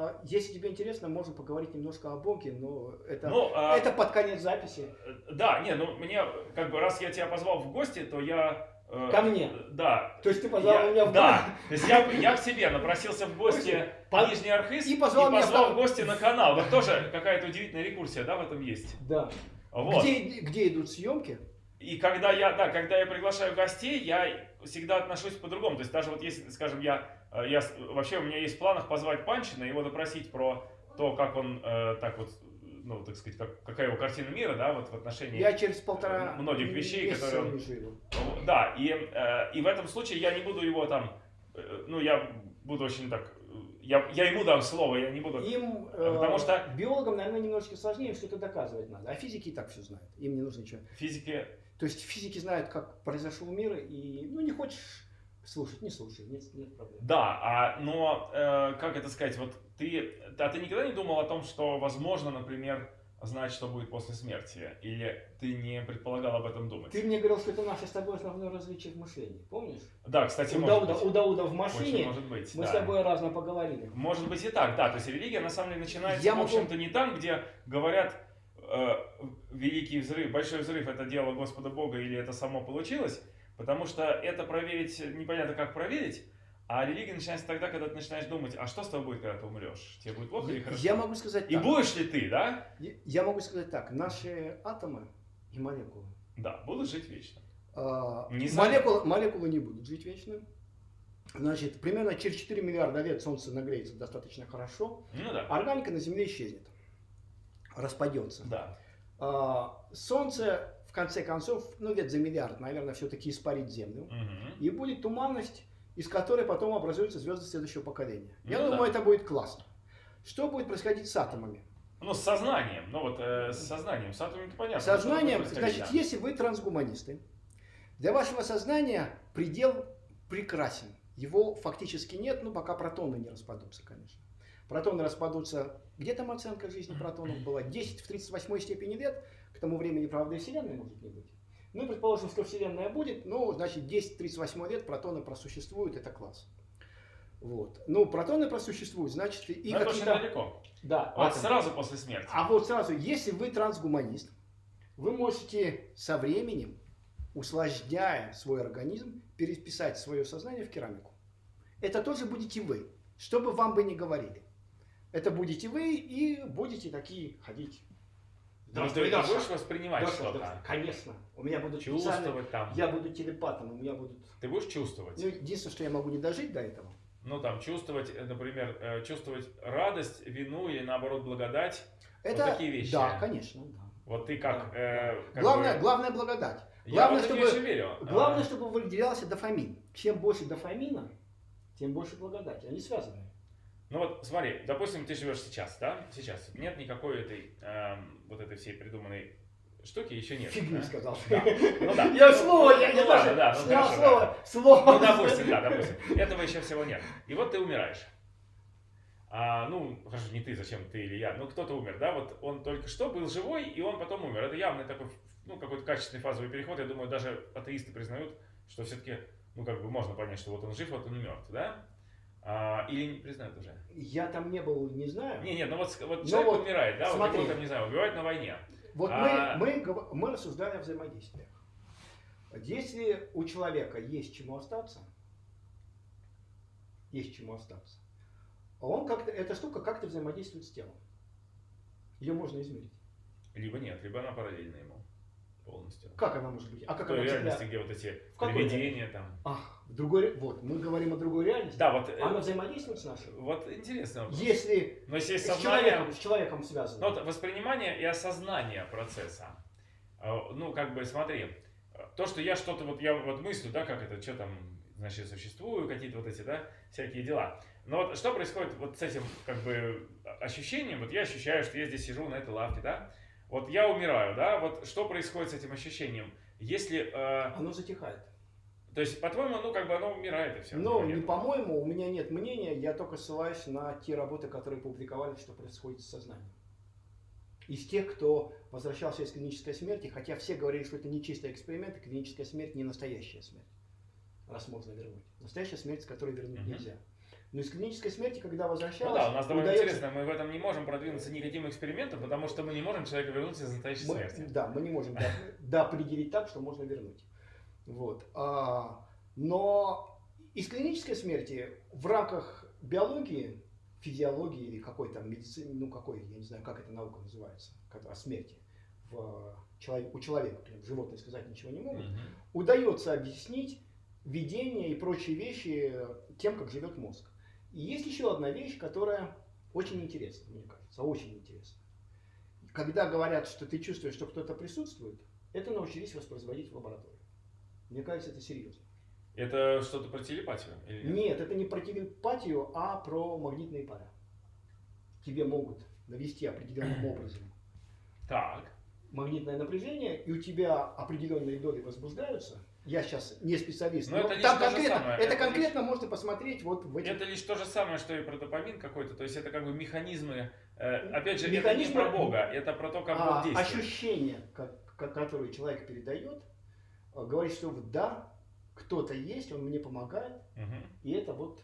А Если тебе интересно, можем поговорить немножко о Боге, но это, Ну, а, это под конец записи. Да, не, ну мне, как бы, раз я тебя позвал в гости, то я... э, Ко мне. Да. То есть ты позвал Я- меня в Да, то есть я, я к себе напросился в гости По- Нижний Архыз и позвал меня в гости на канал. Вот тоже какая-то удивительная рекурсия, да, в этом есть. Да. Вот. Где, где идут съемки? И когда я, да, когда я приглашаю гостей, я всегда отношусь по-другому. То есть даже вот если, скажем, я, я с- вообще у меня есть в планах позвать Панчина, его допросить про то, как он э, так вот, ну, так сказать, как, какая его картина мира, да, вот в отношении Я через полтора многих вещей, которые он- Да, и, э, и в этом случае я не буду его там, э, ну, я буду очень так, э, я, я ему дам слово, я не буду... Им, Потому э, что- биологам, наверное, немножечко сложнее, что-то доказывать надо. А физики и так все знают. Им не нужно ничего. Физики, То есть физики знают, как произошел мир, и ну не хочешь слушать, не слушай, нет, нет проблем. да, а, но, э, как это сказать, вот ты, а ты никогда не думал о том, что, возможно, например, знать, что будет после смерти? Или ты не предполагал об этом думать? Ты мне говорил, что это наше с тобой основное различие в мышлении. Помнишь? Да, кстати, У Дауда, быть. у Дауда в Очень машине может быть, мы да. с тобой разно поговорили. Может быть и так, да. То есть религия на самом деле начинается, Я в могу- общем-то, не там, где говорят э, великий взрыв, большой взрыв это дело Господа Бога или это само получилось, потому что это проверить непонятно как проверить, а религия начинается тогда, когда ты начинаешь думать, а что с тобой будет, когда ты умрешь? Тебе будет плохо или хорошо? Я могу сказать И так. будешь ли ты, да? Я- Я могу сказать так. Наши атомы и молекулы. Да, будут жить вечно. а, Не молекулы, молекулы не будут жить вечно. Значит, примерно через 4 миллиарда лет Солнце нагреется достаточно хорошо. Ну да. Органика на Земле исчезнет. Распадется. Да. А, Солнце, в конце концов, ну лет за миллиард, наверное, все-таки испарит Землю. Мгм. И будет туманность, из которой потом образуются звезды следующего поколения. Я Ну думаю, да. это будет классно. Что будет происходить с атомами? Ну, с сознанием. Ну вот, э, с сознанием. С атомами понятно. Сознанием, значит, да. если вы трансгуманисты, для вашего сознания предел прекрасен. Его фактически нет, ну пока протоны не распадутся, конечно. Протоны распадутся, где там оценка жизни протонов была? 10 в 38 степени лет, к тому времени, правда, и Вселенной может не быть. Ну, предположим, что Вселенная будет, ну, значит, 10 в 38 лет протоны просуществуют, это класс. Вот. Ну, протоны просуществуют, значит, и Но какие-то... далеко. Да, Вот атомы. сразу после смерти. А вот сразу, если вы трансгуманист, вы можете со временем, усложняя свой организм, переписать свое сознание в керамику. Это тоже будете вы, что бы вам бы ни говорили. Это будете вы и будете такие ходить. Ну, ты, Здравствуй, ты Даша. будешь воспринимать Даша, что-то, здравствуй. Конечно. У меня будут чувствовать там. Я буду телепатом, у меня будут... Ты будешь чувствовать? Ну, единственное, что я могу не дожить до этого. Ну, там, чувствовать, э, например, э, чувствовать радость, вину или, наоборот, благодать. Это... такие вещи. Да, конечно. да. Вот ты как... э, как Главное, бы- главное благодать. Я главное, в это чтобы- верю. Главное, А, чтобы выделялся дофамин. Чем больше дофамина, тем больше благодати. Они связаны. Ну вот смотри, допустим, ты живешь сейчас, да? Сейчас. Нет никакой этой, эм, вот этой всей придуманной штуки еще нет. Фигни да? сказал. Да. Ну да. <laughs> Я слово, я Ну не ладно, даже да, ну хорошо, слово, да. слово. Ну, допустим, да, допустим. Этого еще всего нет. И вот ты умираешь. А, ну, хорошо, не ты, зачем ты или я, ну кто-то умер, да, вот он только что был живой, и он потом умер. Это явный такой, ну, какой-то качественный фазовый переход. Я думаю, даже атеисты признают, что все-таки, ну, как бы можно понять, что вот он жив, вот он мертв, да? А, или не признают уже? Я там не был, не знаю. Не, не, ну вот, вот Ну человек вот, умирает, да, вот смотри. его там, не знаю, убивают на войне. Вот А- мы, мы, мы рассуждали о взаимодействиях. Если у человека есть чему остаться, есть чему остаться, он как-то, эта штука как-то взаимодействует с телом. Ее можно измерить. Либо нет, либо она параллельна ему полностью. Как она может быть? А как В той она реальности, где вот эти В привидения там. Ах, в другой, вот, мы говорим о другой реальности. Да, вот, э, Она взаимодействует с нашей. вот интересно. Если Но если есть с сознание, человеком, с человеком связано. ну, вот воспринимание и осознание процесса. Э, Ну, как бы, смотри, то, что я что-то, вот я вот мыслю, да, как это, что там, значит, существую, какие-то вот эти, да, всякие дела. Но вот что происходит вот с этим, как бы, ощущением, вот я ощущаю, что я здесь сижу на этой лавке, да, вот я умираю, да, вот что происходит с этим ощущением? Если, э, Оно затихает. то есть, по-твоему, ну, как бы оно умирает и все. Но не по-моему, у меня нет мнения, я только ссылаюсь на те работы, которые публиковали, что происходит с сознанием. Из тех, кто возвращался из клинической смерти, хотя все говорили, что это не чистый эксперимент, клиническая смерть не настоящая смерть, раз можно вернуть. Настоящая смерть, с которой вернуть Мгм. нельзя. Но из клинической смерти, когда Ну возвращалась, да, у нас довольно удается- интересно, мы в этом не можем продвинуться никаким экспериментом, потому что мы не можем человека вернуть из настоящей Мы- смерти. да, мы не можем да, определить так, что можно вернуть. Вот. А, но из клинической смерти в рамках биологии, физиологии или какой там медицины, ну какой, я не знаю, как эта наука называется, о смерти в человек, у человека, животные сказать ничего не могут, Мгм. удается объяснить видение и прочие вещи тем, как живет мозг. И есть еще одна вещь, которая очень интересна, мне кажется, очень интересна. Когда говорят, что ты чувствуешь, что кто-то присутствует, это научились воспроизводить в лаборатории. Мне кажется, это серьезно. Это что-то про телепатию? Или нет? Нет, это не про телепатию, а про магнитные поля. Тебе могут навести определенным <clears throat> образом Так. магнитное напряжение, и у тебя определенные доли возбуждаются. Я сейчас не специалист, Но но, это лишь там же конкретно, самое. это Это конкретно можно посмотреть вот в этих Это лишь то же самое, что и про допамин какой-то. То есть это как бы механизмы. э, опять же, Механизмы- это не про Бога, это про то, как а, Бог действует. ощущение, как- которое человек передает, э, говорит, что да, кто-то есть, он мне помогает, Мгм. и это вот.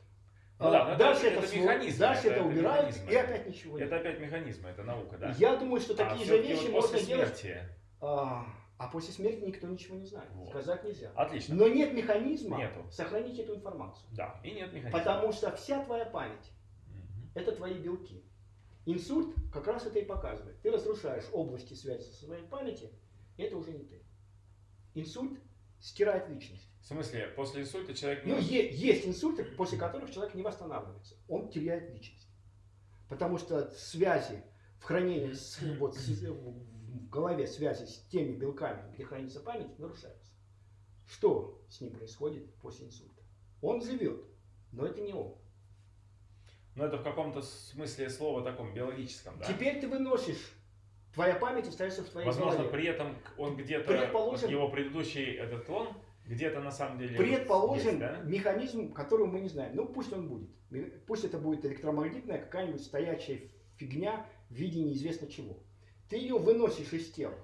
Ну а, да, дальше это это, сво- механизмы, дальше это- это, убирают, механизмы. и опять ничего нет. Это опять механизмы, это наука, да. Я думаю, что А такие же всё-таки вещи вот можно делать. смерти. А, а после смерти никто ничего не знает. Вот. Сказать нельзя. Отлично. Но нет механизма Нету. сохранить эту информацию. Да, и нет механизма. Потому что вся твоя память Мгм. это твои белки. Инсульт как раз это и показывает. Ты разрушаешь области связи со своей памяти, и это уже не ты. Инсульт стирает личность. В смысле, после инсульта человек не Ну, есть инсульты, после которых человек не восстанавливается. Он теряет личность. Потому что связи в хранении, с- вот, с- в голове связи с теми белками, где хранится память, нарушаются. Что с ним происходит после инсульта? Он живет, но это не он. Ну, это в каком-то смысле слова таком биологическом, да? Теперь ты выносишь, твоя память остается в твоей Возможно, голове. при этом он где-то, Предположим- его предыдущий этот клон, где-то на самом деле Предположим, есть, да? механизм, которого мы не знаем. Ну, пусть он будет. Пусть это будет электромагнитная какая-нибудь стоячая фигня в виде неизвестно чего. Ты ее выносишь из тела,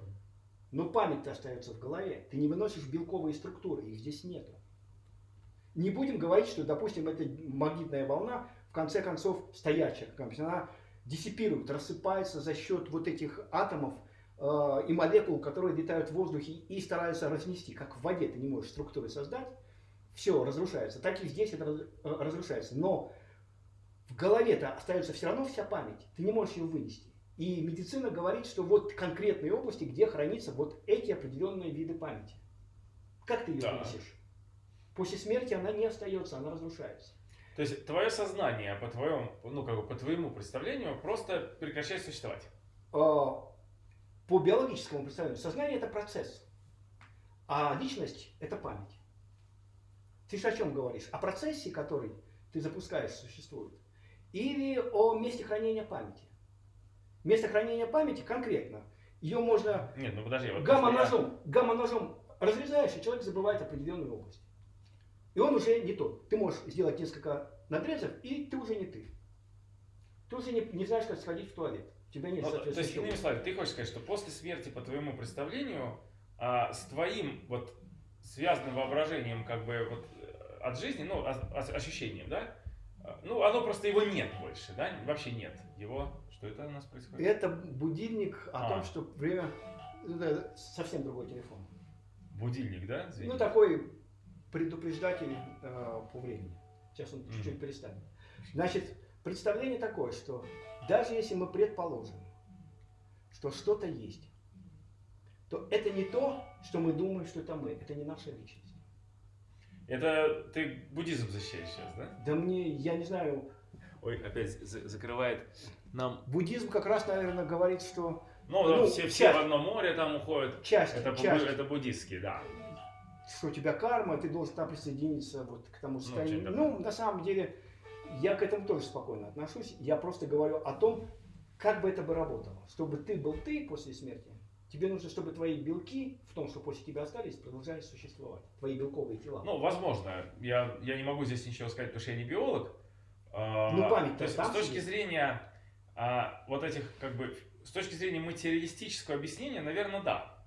но память-то остается в голове. Ты не выносишь белковые структуры, их здесь нету. Не будем говорить, что, допустим, эта магнитная волна, в конце концов, стоячая, она диссипирует, рассыпается за счет вот этих атомов э, и молекул, которые летают в воздухе и стараются разнести. Как в воде ты не можешь структуры создать, все разрушается. Так и здесь это э, разрушается. Но в голове-то остается все равно вся память. Ты не можешь ее вынести. И медицина говорит, что вот конкретные области, где хранятся вот эти определенные виды памяти. Как ты ее вынесешь? После смерти она не остается, она разрушается. То есть твое сознание, по твоему, ну, как бы по твоему представлению, просто прекращает существовать. А, По биологическому представлению, сознание это процесс, а личность это память. Ты же о чем говоришь? О процессе, который ты запускаешь, существует. или о месте хранения памяти. Место хранения памяти конкретно. Ее можно Нет, ну подожди. Вот гамма-ножом, гамма-ножом разрезаешь, и человек забывает определенную область. И он уже не тот. Ты можешь сделать несколько надрезов, и ты уже не ты. Ты уже не, не знаешь, как сходить в туалет. У тебя нет Ну, то есть, иными словами, ты хочешь сказать, что после смерти, по твоему представлению, а, с твоим вот связанным воображением, как бы вот э, от жизни, ну, ощущением, да? А, Ну, оно просто его нет больше, да? Вообще нет. Его. Что это у нас происходит? Это будильник о А. том, что время... Это совсем другой телефон. Будильник, да? Извини. Ну, такой предупреждатель э, по времени. Сейчас он чуть-чуть перестанет. Значит, представление такое, что даже если мы предположим, что что-то есть, то это не то, что мы думаем, что это мы. Это не наша личность. Это ты буддизм защищаешь сейчас, да? Да мне, я не знаю, Ой, опять за- закрывает нам. буддизм как раз, наверное, говорит, что Ну, Ну, все, все в одно море там уходят. часть, Это, часть это буддистские, да. что у тебя карма, ты должен там присоединиться вот к тому состоянию. что-нибудь Ну, на самом деле, я к этому тоже спокойно отношусь. Я просто говорю о том, как бы это бы работало. Чтобы ты был ты после смерти, тебе нужно, чтобы твои белки в том, что после тебя остались, продолжали существовать. Твои белковые тела. Ну, возможно. Я, я не могу здесь ничего сказать, потому что я не биолог. А, Ну, память-то то есть, с точки сидит. зрения а, вот этих, как бы, с точки зрения материалистического объяснения, наверное, да.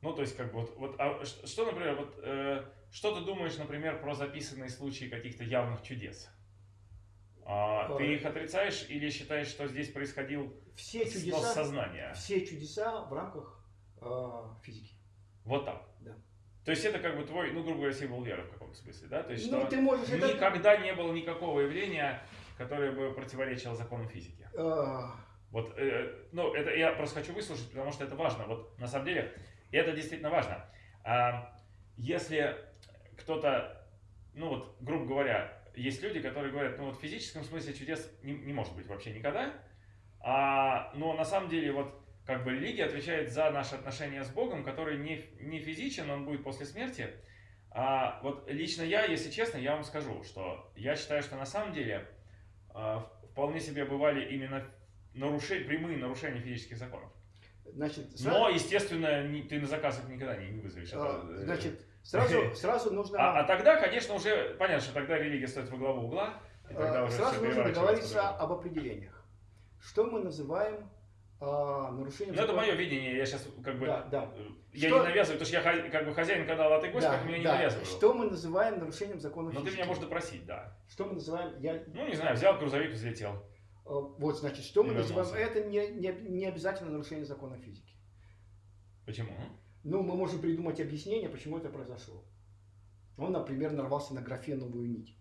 Ну, то есть, как бы, вот, вот а что, например, вот, э, что ты думаешь, например, про записанные случаи каких-то явных чудес? А, ты их отрицаешь или считаешь, что здесь происходил все чудеса, сознания? все чудеса в рамках э, физики. Вот так. Да. То есть это как бы твой, ну, грубо говоря, символ веры в каком-то смысле, да? То есть, Ну, ты можешь это... никогда не было никакого явления, которое бы противоречило законам физики. э, Вот, э, ну, это я просто хочу выслушать, потому что это важно. Вот на самом деле, это действительно важно. А, если кто-то, ну вот, грубо говоря, есть люди, которые говорят, ну вот в физическом смысле чудес не, не может быть вообще никогда, а, но на самом деле вот как бы религия отвечает за наши отношения с Богом, который не, не физичен, он будет после смерти. А вот лично я, если честно, я вам скажу, что я считаю, что на самом деле а, вполне себе бывали именно наруши- прямые нарушения физических законов. значит, Но, естественно, ни- ты на заказ их никогда не, не вызовешь. э, Это, значит, сразу, сразу нужно... а, а тогда, конечно, уже понятно, что тогда религия стоит во главу угла. И тогда Э, уже Сразу нужно договориться об определениях. Что мы называем а, нарушением Ну, это закона? мое видение, я сейчас как бы... Да, да. Я Что- не навязываю, потому что я как бы хозяин канала, а ты гость, Да, поэтому я не да. навязываю. Что мы называем нарушением закона Но ты физики? меня можешь допросить, да. Что мы называем... Я, Ну, не знаю, взял грузовик, взлетел. э, вот, значит, что мы И называем... Это не, не, не обязательно нарушение закона физики. Почему? Ну, мы можем придумать объяснение, почему это произошло. Он, например, нарвался на графеновую нить.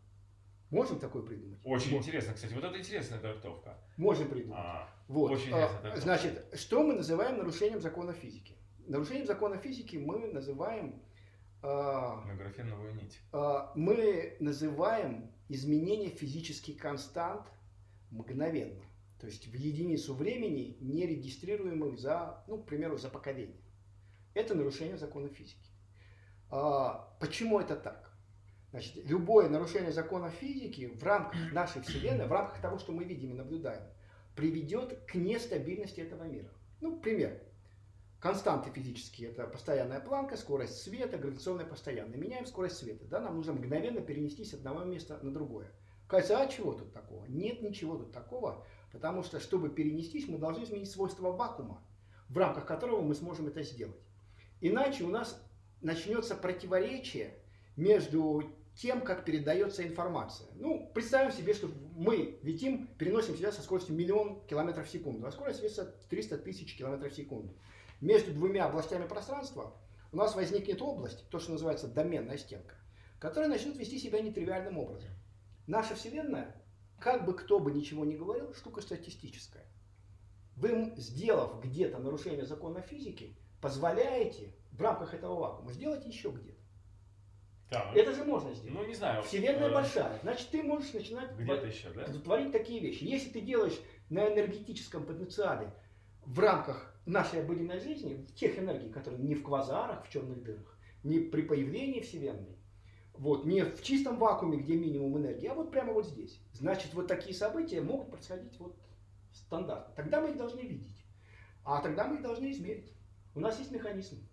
Можем такое придумать? Очень Мо- интересно, кстати. Вот это интересная трактовка. Можем придумать. А, Вот. Очень а, значит, что мы называем нарушением закона физики? Нарушением закона физики мы называем а, на графеновую нить. а, мы называем изменение физических констант мгновенно. То есть в единицу времени, не регистрируемых за, ну, к примеру, за поколение. Это нарушение закона физики. А, почему это так? Значит, любое нарушение закона физики в рамках нашей Вселенной, в рамках того, что мы видим и наблюдаем, приведет к нестабильности этого мира. Ну, пример. Константы физические – это постоянная планка, скорость света, гравитационная постоянная. Меняем скорость света. Да? Нам нужно мгновенно перенестись с одного места на другое. Кажется, а чего тут такого? Нет ничего тут такого, потому что, чтобы перенестись, мы должны изменить свойства вакуума, в рамках которого мы сможем это сделать. Иначе у нас начнется противоречие между тем, как передается информация. Ну, представим себе, что мы летим, переносим себя со скоростью миллион километров в секунду, а скорость света 300 тысяч километров в секунду. Между двумя областями пространства у нас возникнет область, то, что называется доменная стенка, которая начнет вести себя нетривиальным образом. Наша Вселенная, как бы кто бы ничего ни говорил, штука статистическая. Вы, сделав где-то нарушение закона физики, позволяете в рамках этого вакуума сделать еще где-то. Это же можно сделать. Ну, не знаю. Вселенная э, большая, значит ты можешь начинать Где-то еще, да? творить такие вещи. Если ты делаешь на энергетическом потенциале в рамках нашей обыденной жизни, тех энергий, которые не в квазарах, в черных дырах, не при появлении Вселенной, Вот, не в чистом вакууме, где минимум энергии, а вот прямо вот здесь. Значит, вот такие события могут происходить вот стандартно. Тогда мы их должны видеть. А тогда мы их должны измерить. У нас есть механизм.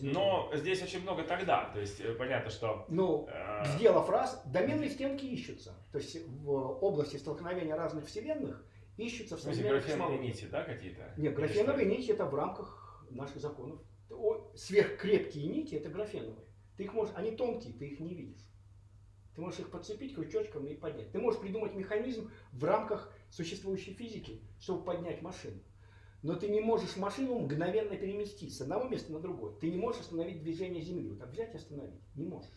Но здесь очень много тогда. То есть э, понятно, что... Ну, э... сделав раз, доменные стенки ищутся. То есть в области столкновения разных вселенных ищутся в современных графеновые нити, да, какие-то? Нет, графеновые нити это в рамках наших законов. Сверхкрепкие нити это графеновые. Ты их можешь, они тонкие, ты их не видишь. Ты можешь их подцепить крючочком и поднять. Ты можешь придумать механизм в рамках существующей физики, чтобы поднять машину. Но ты не можешь машину мгновенно переместить с одного места на другое. Ты не можешь остановить движение Земли. Вот так взять и остановить. Не можешь.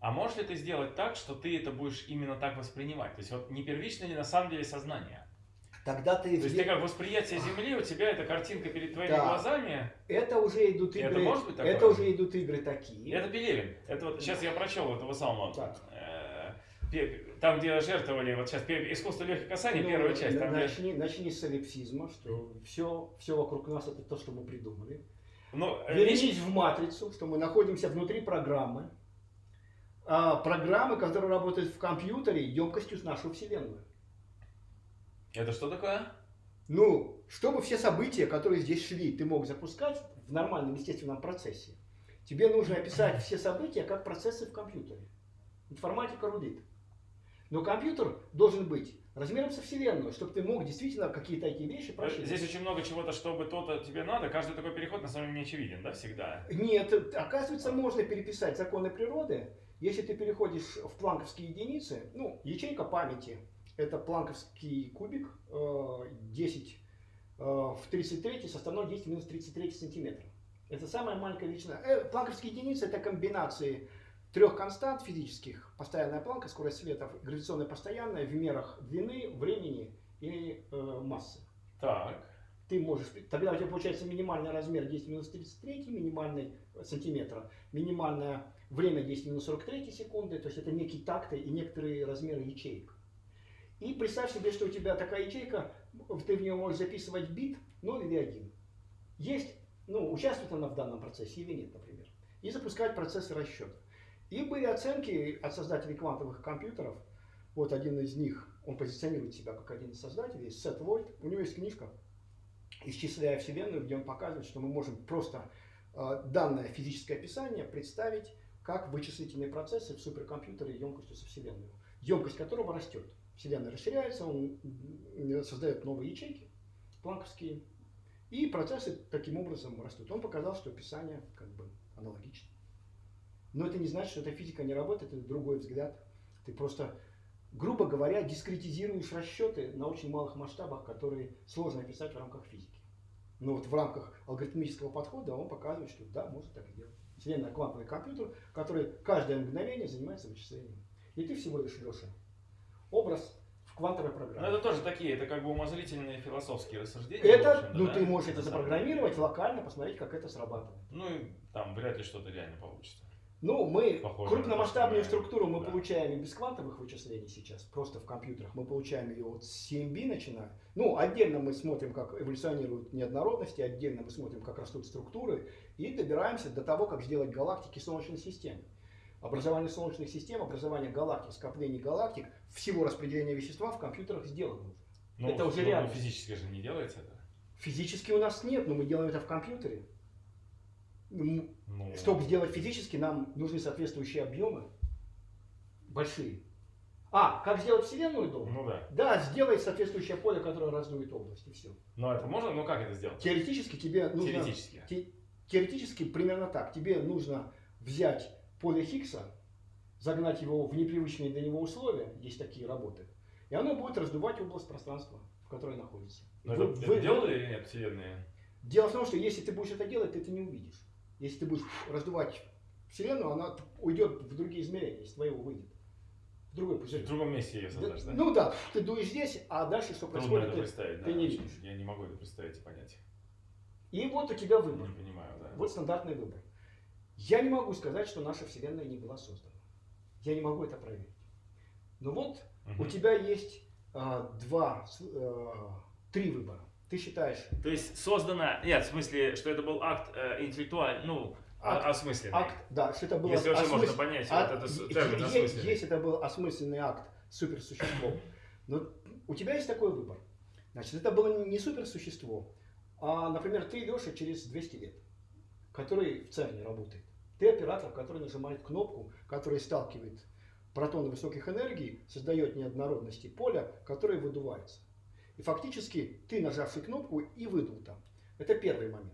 А можешь ли ты сделать так, что ты это будешь именно так воспринимать? То есть вот не первично ли на самом деле сознание? Тогда ты... То есть ты как восприятие Земли, у тебя эта картинка перед твоими да. глазами. Это уже идут игры. Это может быть такое? Это уже идут игры такие. Это Пелевин. Это вот сейчас я прочел этого самого. Так. Э, там, где жертвовали, вот сейчас искусство легких касаний, ну, первая часть. Там, начни, где... начни с солипсизма, что все, все вокруг нас это то, что мы придумали. Но, ну, Вернись лично... в матрицу, что мы находимся внутри программы. А, программы, которые работают в компьютере емкостью с нашу Вселенную. Это что такое? Ну, чтобы все события, которые здесь шли, ты мог запускать в нормальном естественном процессе, тебе нужно описать все события как процессы в компьютере. Информатика рулит. Но компьютер должен быть размером со Вселенную, чтобы ты мог действительно какие-то такие вещи прочитать. Здесь очень много чего-то, чтобы то-то тебе надо. Каждый такой переход на самом деле не очевиден, да, всегда? Нет, оказывается, можно переписать законы природы. Если ты переходишь в планковские единицы, ну, ячейка памяти, это планковский кубик 10 э, э, в 33 составной 10 минус 33 сантиметра. Это самая маленькая величина. Э, планковские единицы это комбинации трех констант физических. Постоянная планка, скорость света, гравитационная постоянная в мерах длины, времени и э, массы. Так. Ты можешь, тогда у тебя получается минимальный размер 10 минус 33 минимальный сантиметра, минимальное время 10 минус 43 секунды, то есть это некие такты и некоторые размеры ячеек. И представь себе, что у тебя такая ячейка, ты в нее можешь записывать бит 0 или 1. Есть, ну, участвует она в данном процессе или нет, например. И запускать процессы расчета. И были оценки от создателей квантовых компьютеров. Вот один из них, он позиционирует себя как один из создателей, Сет Вольт. У него есть книжка «Исчисляя Вселенную», где он показывает, что мы можем просто э, данное физическое описание представить как вычислительные процессы в суперкомпьютере емкостью со Вселенной, емкость которого растет. Вселенная расширяется, он создает новые ячейки, планковские, и процессы таким образом растут. Он показал, что описание как бы аналогично. Но это не значит, что эта физика не работает, это другой взгляд. Ты просто, грубо говоря, дискретизируешь расчеты на очень малых масштабах, которые сложно описать в рамках физики. Но вот в рамках алгоритмического подхода он показывает, что да, можно так сделать. Вселенная квантовый компьютер, который каждое мгновение занимается вычислением. И ты всего лишь, Леша, образ в квантовой программе. Но это тоже такие, это как бы умозрительные философские рассуждения. Это, ну да? ты можешь это запрограммировать локально, посмотреть, как это срабатывает. Ну и там вряд ли что-то реально получится. Ну, мы Похоже крупномасштабную структуру мы да. получаем и без квантовых вычислений сейчас, просто в компьютерах. Мы получаем ее от CMB начиная. Ну, отдельно мы смотрим, как эволюционируют неоднородности, отдельно мы смотрим, как растут структуры, и добираемся до того, как сделать галактики Солнечной системы образование солнечных систем, образование галактик, скоплений галактик, всего распределения вещества в компьютерах сделано уже. Ну, это уже ну, реально. Физически же не делается это? Физически у нас нет, но мы делаем это в компьютере. Ну, Чтобы сделать физически, нам нужны соответствующие объемы. Большие. А, как сделать Вселенную дома? Ну да. Да, сделай соответствующее поле, которое раздует область, и все. Ну это можно? Ну как это сделать? Теоретически тебе нужно... Теоретически. Те, теоретически примерно так. Тебе нужно взять поле Хиггса, загнать его в непривычные для него условия, есть такие работы, и оно будет раздувать область пространства, в которой находится. Но вы, это, вы, это делали или нет, Вселенная? Дело в том, что если ты будешь это делать, ты это не увидишь. Если ты будешь раздувать Вселенную, она уйдет в другие измерения, из твоего выйдет. В другой пузырь. В другом месте ее создашь, да? Ну да, ты дуешь здесь, а дальше что Трудно происходит, это представить, ты, да, ты не видишь. Я не могу это представить и понять. И вот у тебя выбор. Не понимаю, да. Вот стандартный выбор. Я не могу сказать, что наша Вселенная не была создана. Я не могу это проверить. Но вот угу. у тебя есть а, два, а, три выбора. Ты считаешь? То есть создана, нет, в смысле, что это был акт э, интеллектуальный, ну, акт, осмысленный. акт, да, что это было Если вообще можно осмыс- понять а- вот е- термин осмысленный. Если это был осмысленный акт суперсуществом, но у тебя есть такой выбор. Значит, это было не суперсущество, а, например, ты Леша через 200 лет, который в ЦЕРНе работает. Ты оператор, который нажимает кнопку, которая сталкивает протоны высоких энергий, создает неоднородности поля, которые выдуваются. И фактически ты, нажавший кнопку, и выдул там. Это первый момент.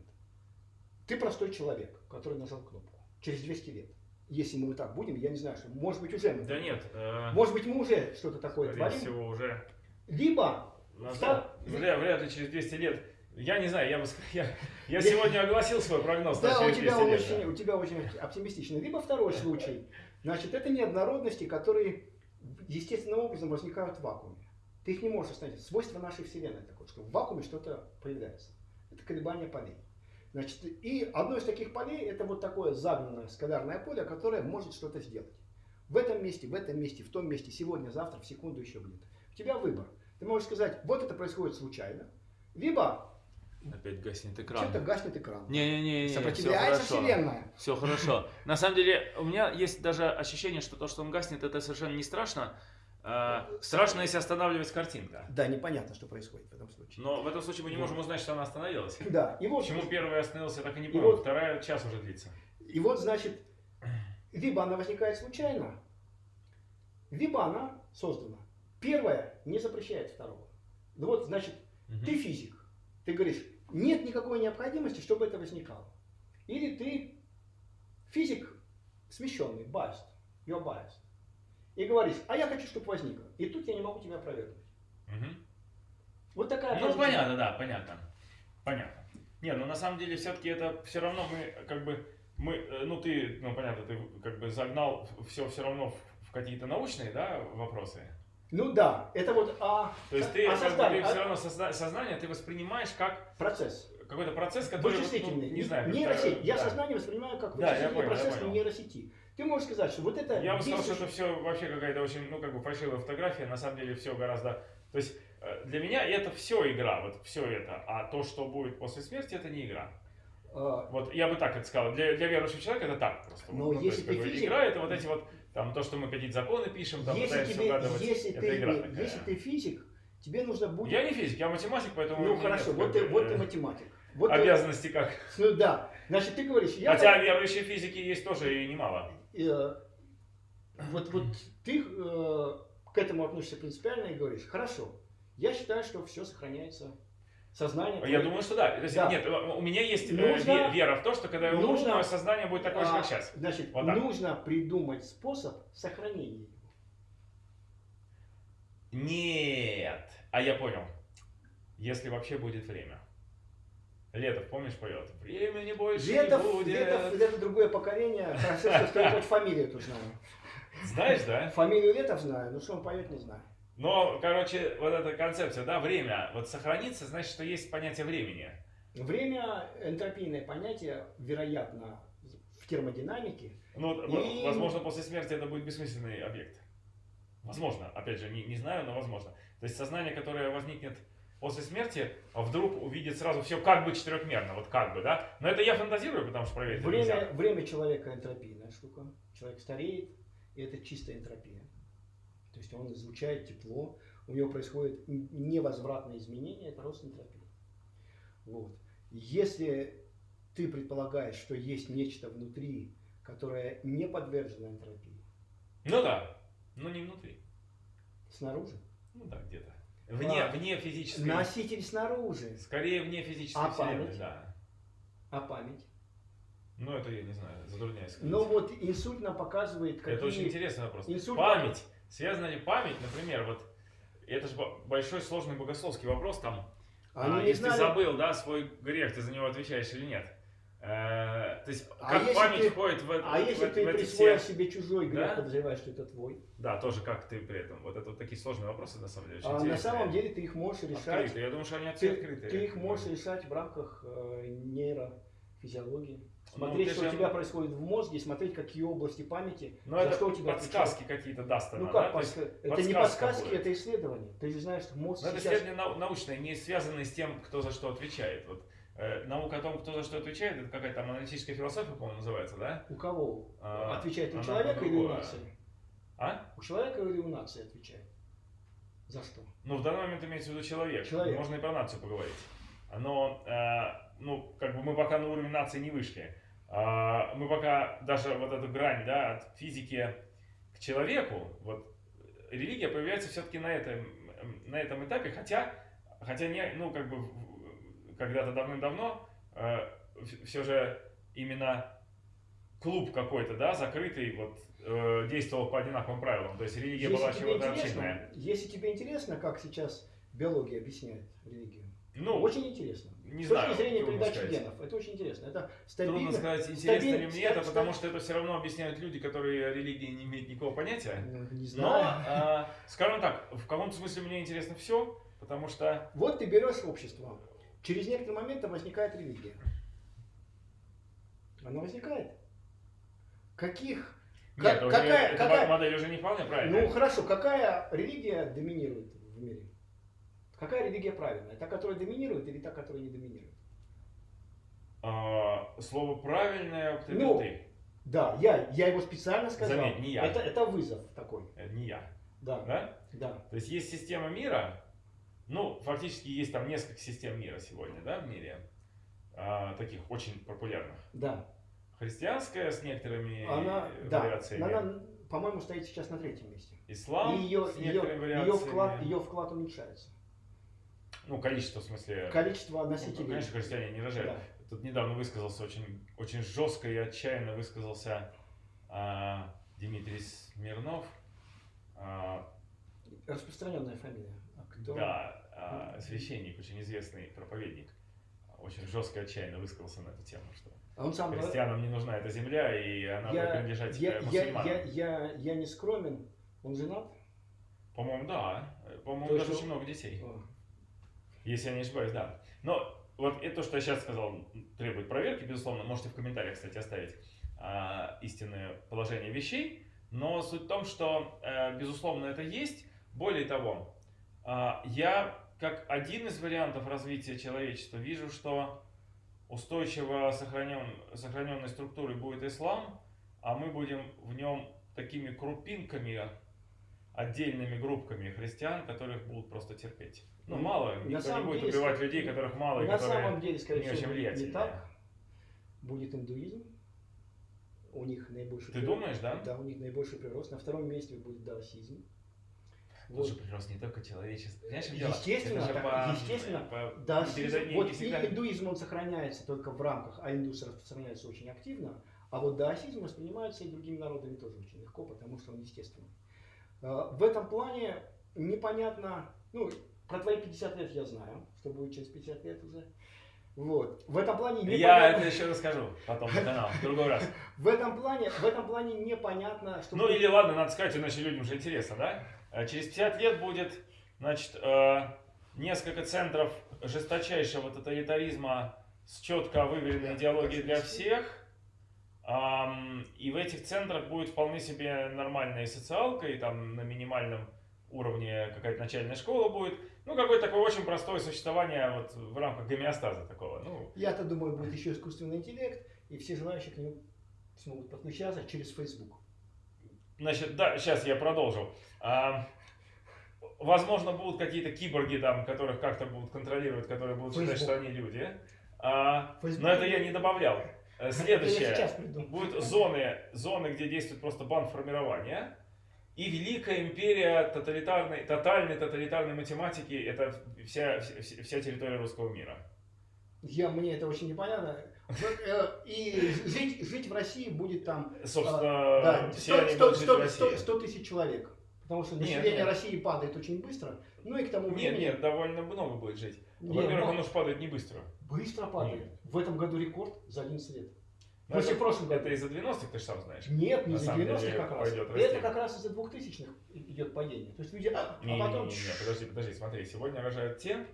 Ты простой человек, который нажал кнопку. Через 200 лет. Если мы так будем, я не знаю, что, может быть, уже мы. Да нет. э, Может быть, мы уже что-то такое творим. всего, уже Либо назад. Втор- Вряд, вряд ли через 200 лет. Я не знаю, я, бы, <laughs> я, я сегодня огласил свой прогноз Да, у тебя, 200 он лет. очень, да. у тебя очень оптимистично. Либо второй <laughs> случай. Значит, это неоднородности, которые естественным образом возникают в вакууме. Ты их не можешь остановить. Свойство нашей Вселенной такое, что в вакууме что-то появляется. Это колебания полей. Значит, и одно из таких полей это вот такое загнанное скалярное поле, которое может что-то сделать. В этом месте, в этом месте, в том месте, сегодня, завтра, в секунду еще где-то. У тебя выбор. Ты можешь сказать, вот это происходит случайно, либо Опять гаснет экран. что-то гаснет экран. Не-не-не, Сопротивляется все хорошо. Вселенная. Все хорошо. На самом деле, у меня есть даже ощущение, что то, что он гаснет, это совершенно не страшно. А, страшно, если останавливается картинка. Да, непонятно, что происходит в этом случае. Но в этом случае мы не можем узнать, что она остановилась. <laughs> Да, и вот, Почему первая остановилась, я так и не И понял. вот- Вторая час уже длится. и вот, значит, либо она возникает случайно, либо она создана. Первое не запрещает второго. Ну вот, значит, Мгм. ты физик. Ты говоришь, нет никакой необходимости, чтобы это возникало. Или ты физик смещенный, biased, you're biased. И говоришь, а я хочу, чтобы возникло. И тут я не могу тебя опровергнуть. Мгм. Вот такая Ну, понятно, да, понятно. Понятно. Не, ну на самом деле все-таки это все равно мы как бы мы, э, ну ты, ну понятно, ты как бы загнал все все равно в, в какие-то научные, да, вопросы. Ну да, это вот а, То есть а ты, бы, создание, ты а- все равно созна- сознание ты воспринимаешь как процесс. какой-то процесс, который ну, Вычислительный. не знаю, как-то, нейросеть. Я да. сознание воспринимаю как Да, я вычислительный понял, я процесс понял. нейросети. Ты можешь сказать, что вот это Я бы сказал, что это все вообще какая-то очень, ну, как бы фальшивая фотография, на самом деле все гораздо... То есть э, для меня это все игра, вот все это, а то, что будет после смерти, это не игра. а, Вот я бы так это сказал. Для, для верующего человека это так просто. Но ну, то если есть, ты физик- игра это вот эти вот, там, то, что мы какие-то законы пишем, там, если, пытаемся тебе, угадывать, если, это ты, игра не- такая. если ты физик, тебе нужно будет... Я не физик, я математик, поэтому... ну хорошо, нет, вот ты, вот э, ты математик. Вот ты- Обязанности как. ну да, значит ты говоришь, я... Хотя верующие физики есть тоже и немало. Э, вот, вот ты э, к этому относишься принципиально и говоришь, хорошо, я считаю, что все сохраняется. Сознание... Я твое- думаю, что да. То есть, Да. Нет, у меня есть э, Нужно- ве- вера в то, что когда я умру, нужно- мое сознание будет такое же, А, как сейчас. Значит, Вот так. нужно придумать способ сохранения его. Нет. А я понял. Если вообще будет время. Летов, помнишь, поет? Времени больше Летов, не будет. Летов, это другое поколение. Хорошо, что я фамилию тут знаю. Знаешь, да? Фамилию Летов знаю, но что он поет, не знаю. Но, короче, вот эта концепция, да, время, вот сохранится, значит, что есть понятие времени. Время энтропийное понятие, вероятно, в термодинамике. Ну, И- возможно, после смерти это будет бессмысленный объект. Возможно, опять же, не, не знаю, но возможно. То есть сознание, которое возникнет после смерти, а вдруг увидит сразу все как бы четырехмерно, вот как бы, да? Но это я фантазирую, потому что проверить это нельзя. Время, время человека энтропийная штука. Человек стареет, и это чистая энтропия. То есть он излучает тепло, у него происходит невозвратное изменение, это рост энтропии. Вот. Если ты предполагаешь, что есть нечто внутри, которое не подвержено энтропии, Ну да, но не внутри. снаружи, Ну да, где-то. Вне, А, вне физической... носитель снаружи, Скорее вне физической А вселенной, память? да. а память. Ну это я не знаю, затрудняюсь сказать. Но вот инсульт нам показывает, какие... Это очень интересный вопрос. Инсульт- Память. Связана ли память, например, вот это же бо- большой сложный богословский вопрос там. Они А, не если знали- ты забыл, да, свой грех, ты за него отвечаешь или нет? Э, то есть, А как память ты- входит в, А в- если в- ты в эти все... себе чужой грех, Да? подозреваешь, что это твой, Да, тоже как ты при этом. Вот это вот такие сложные вопросы, на самом деле, а на самом деле ты их можешь решать Открытые. Я думаю, что они Ты, открытые. ты их можешь решать в рамках э, нейрофизиологии. Ну, Смотреть, ты что же- у тебя происходит в мозге, смотреть, какие области памяти, Ну, за это что у тебя подсказки какие-то даст она, Ну да? как есть, подсказки? Это не подсказка подсказки, будет. это исследование. Ты же знаешь, что мозг Но это сейчас... исследования нау- научные, не связанные с тем, кто за что отвечает. Вот, наука о том, кто за что отвечает, это какая-то там аналитическая философия, по-моему, называется, да? У кого? А, отвечает у человека или у нации? А? У человека или у нации отвечает? За что? Ну, в данный момент имеется в виду человек. Человек. Можно и про нацию поговорить. Но, э, ну, как бы мы пока на уровень нации не вышли. А, мы пока даже вот эту грань, да, от физики к человеку, вот религия появляется все-таки на этом, на этом этапе, хотя, хотя не, ну, как бы когда-то давным-давно все же именно клуб какой-то, да, закрытый, вот, э, действовал по одинаковым правилам. То есть религия была тебе чего-то общинная. если тебе интересно, как сейчас биология объясняет религию, Ну, очень интересно. не С знаю, точки зрения трудно передачи сказать. генов, это очень интересно. Это Трудно стабильно. сказать, интересно ли стабиль- мне это, ста- потому что это все равно объясняют люди, которые религии не имеют никакого понятия. Ну, не Но, знаю. а, скажем так, в каком-то смысле мне интересно все, потому что Вот ты берешь общество. Через некоторый момент там возникает религия. Она возникает. Каких? нет, Ка- уже какая- эта какая- модель уже не вполне правильная. Ну хорошо, какая религия доминирует в мире? Какая религия правильная? Та, которая доминирует или та, которая не доминирует? А, слово правильное употребил Ну, ты, Да, я, я его специально сказал. Заметь, не я. Это, это вызов такой. э, не я. Да, Да? да. То есть есть система мира, ну, фактически есть там несколько систем мира сегодня, да, в мире, а, таких очень популярных. Да. Христианская с некоторыми Она, э, да, вариациями. она, по-моему, стоит сейчас на третьем месте. Ислам И ее, с ее, некоторыми ее, вариациями. вклад, ее вклад уменьшается. Ну, количество, в смысле... Количество ну, носителей. конечно, христиане не рожают. Да. Тут недавно высказался очень, очень жестко и отчаянно высказался а, Дмитрий Смирнов. А, Распространенная фамилия. А кто? да, а, священник, очень известный проповедник. Очень жестко отчаянно высказался на эту тему, что А он сам христианам не нужна эта земля, и она будет я, принадлежать я, э, я, мусульманам. я, я, я не скромен. Он женат? По-моему, да. По-моему, даже есть очень много детей. О, Если я не ошибаюсь, да. Но вот это, что я сейчас сказал, требует проверки, безусловно. Можете в комментариях, кстати, оставить а, истинное положение вещей. Но суть в том, что, э, безусловно, это есть. Более того, а, я как один из вариантов развития человечества вижу, что устойчиво сохранен, сохраненной структурой будет ислам, а мы будем в нем такими крупинками, отдельными группками христиан, которых будут просто терпеть. Ну, Ну, мало, на никто не будет деле, убивать людей, которых мало, и На которые... самом деле, скорее не очень всего, не так. Будет индуизм. У них наибольший Ты прирост- думаешь, да? Да, у них наибольший прирост. На втором месте будет даосизм. Же прирост не только человечество. Понимаешь, дело? Естественно, же так- по- естественно. по- Да, вот всегда- и индуизм он сохраняется только в рамках, а индус распространяется очень активно, а вот даосизм воспринимается и другими народами тоже очень легко, потому что он естественный. Э, В этом плане непонятно, ну, про твои 50 лет я знаю, что будет через 50 лет уже. Вот. В этом плане Я непонятно, это еще расскажу потом на канал, в другой раз. <laughs> в этом плане, в этом плане непонятно, что Ну или ладно, надо сказать, иначе людям же интересно, да? Э, Через 50 лет будет, значит, э, несколько центров жесточайшего тоталитаризма с четко выверенной идеологией для всех. И в этих центрах будет вполне себе нормальная социалка, и там на минимальном уровне какая-то начальная школа будет. Ну, какое-то такое очень простое существование вот в рамках гомеостаза такого. Ну, Я-то думаю, будет еще искусственный интеллект, и все желающие к нему смогут подключаться через Facebook. Значит, да, сейчас я продолжу. А, возможно, будут какие-то киборги там, которых как-то будут контролировать, которые будут считать, Facebook. что они люди. А, Facebook. но это я не добавлял. Э, Следующее. Будут зоны, зоны, где действует просто бан формирования. И великая империя тоталитарной, тотальной тоталитарной математики, это вся, вся, вся территория русского мира. Я, мне это очень непонятно. Э, И жить, жить в России будет там Собственно, да, все 100, они 100, будут жить в 100, России. 100 100 тысяч человек. Потому что Нет, население нет. России падает очень быстро. Ну и к тому Нет, времени... нет, довольно много будет жить. Нет, Во-первых, оно же падает не быстро. быстро падает. Нет. В этом году рекорд за 11 лет. Но это, прошлого года. это из-за 90-х, ты же сам знаешь. Нет, не на за самом 90 деле как раз. Это как раз из-за 2000-х идет падение. То есть люди... А, Не, не, потом... не, не, не, подожди, подожди, смотри, сегодня рожают те,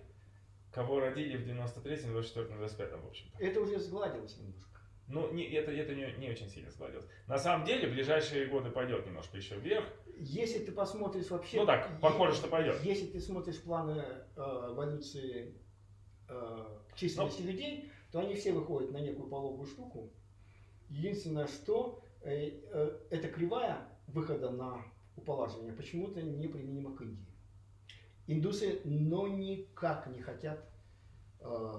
кого родили в 93-м, 24-м, 25-м, в общем-то. Это уже сгладилось немножко. Ну, не, это, это не, не очень сильно складывалось. На самом деле, в ближайшие годы пойдет немножко еще вверх. Если ты посмотришь вообще... Ну так, похоже, что пойдет. Если ты смотришь планы э, эволюции э, численности людей, то они все выходят на некую пологую штуку. Единственное, что э, э, эта кривая выхода на уполаживание почему-то не применима к Индии. Индусы, но никак не хотят э,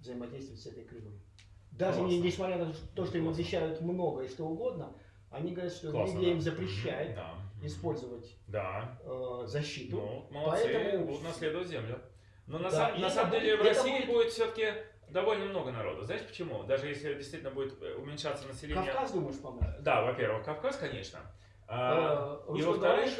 взаимодействовать с этой кривой. Даже не, несмотря на то, что им обещают много и что угодно, они говорят, что Классно, религия им да. запрещает Да. использовать Да. э, защиту. Ну, молодцы, Поэтому- будут наследовать землю. Но на, Да, сам- на самом деле в России будет- будет все-таки довольно много народу. Знаешь почему? Даже если действительно будет э, уменьшаться население. Кавказ, думаешь, поможет? Да, во-первых, Кавказ, конечно. А, Э, и во-вторых,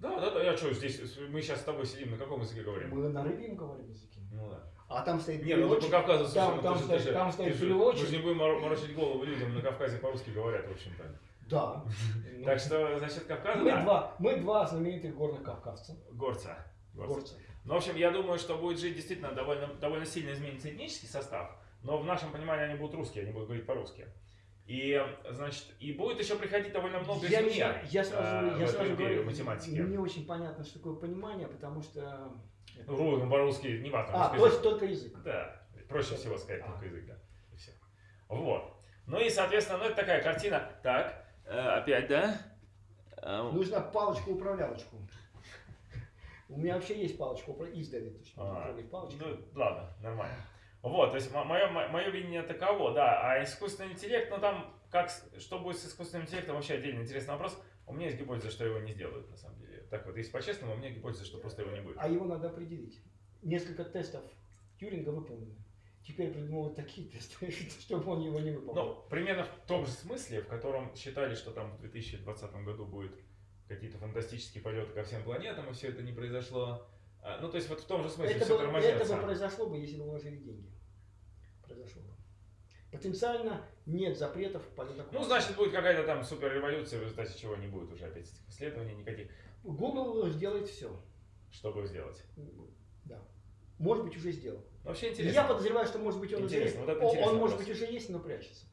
да, да, да, я что, здесь, мы сейчас с тобой сидим, на каком языке говорим? Мы на рыбьем говорим языке. Ну да. А там стоит Не, ну ты по переводчик. Кавказу, Там- ну, там ты же- стоит- же- там ты стоит же- переводчик. Мы же не будем моро- морочить голову людям, на Кавказе по-русски говорят, в общем-то. Да. <laughs> Так что, значит, Кавказ, мы да, два, мы два знаменитых горных кавказца. горца. горца. Горца. Ну, в общем, я думаю, что будет жить действительно довольно, довольно сильно изменится этнический состав, но в нашем понимании они будут русские, они будут говорить по-русски. И, значит, и будет еще приходить довольно много я, знаю, я сразу, э, я сразу говорю, математики. не очень понятно, что такое понимание, потому что... Ну, русском, по-русски, не важно. а, русский то есть только язык. Да, проще всего сказать А. только язык, да. И все. Вот. Ну и, соответственно, ну это такая картина. Так, э, опять, да? Э, Нужно палочку-управлялочку. У меня вообще есть палочка издали, то есть можно А, палочкой. Ну, ладно, нормально. Вот, то есть мое, мое видение таково, да, а искусственный интеллект, ну там, как, что будет с искусственным интеллектом, вообще отдельный интересный вопрос. У меня есть гипотеза, что его не сделают, на самом деле. Так вот, если по-честному, у меня гипотеза, что просто его не будет. А его надо определить. Несколько тестов Тьюринга выполнены. Теперь придумывают такие тесты, <laughs> чтобы он его не выполнил. Ну, примерно в том же смысле, в котором считали, что там в 2020 году будет какие-то фантастические полеты ко всем планетам, и все это не произошло. А, Ну, то есть вот в том же смысле это, все бы, это тормозится. бы произошло бы, если бы вложили деньги. Произошло бы. Потенциально нет запретов полета Ну, значит, будет какая-то там супер революция, в результате чего не будет уже опять этих исследований никаких. Google сделает все. Чтобы сделать. Да. Может быть, уже сделал. Ну, Вообще Я интересно. подозреваю, что может быть он уже есть. Интересно, вот это Он- интересный он может вопрос. быть уже есть, но прячется.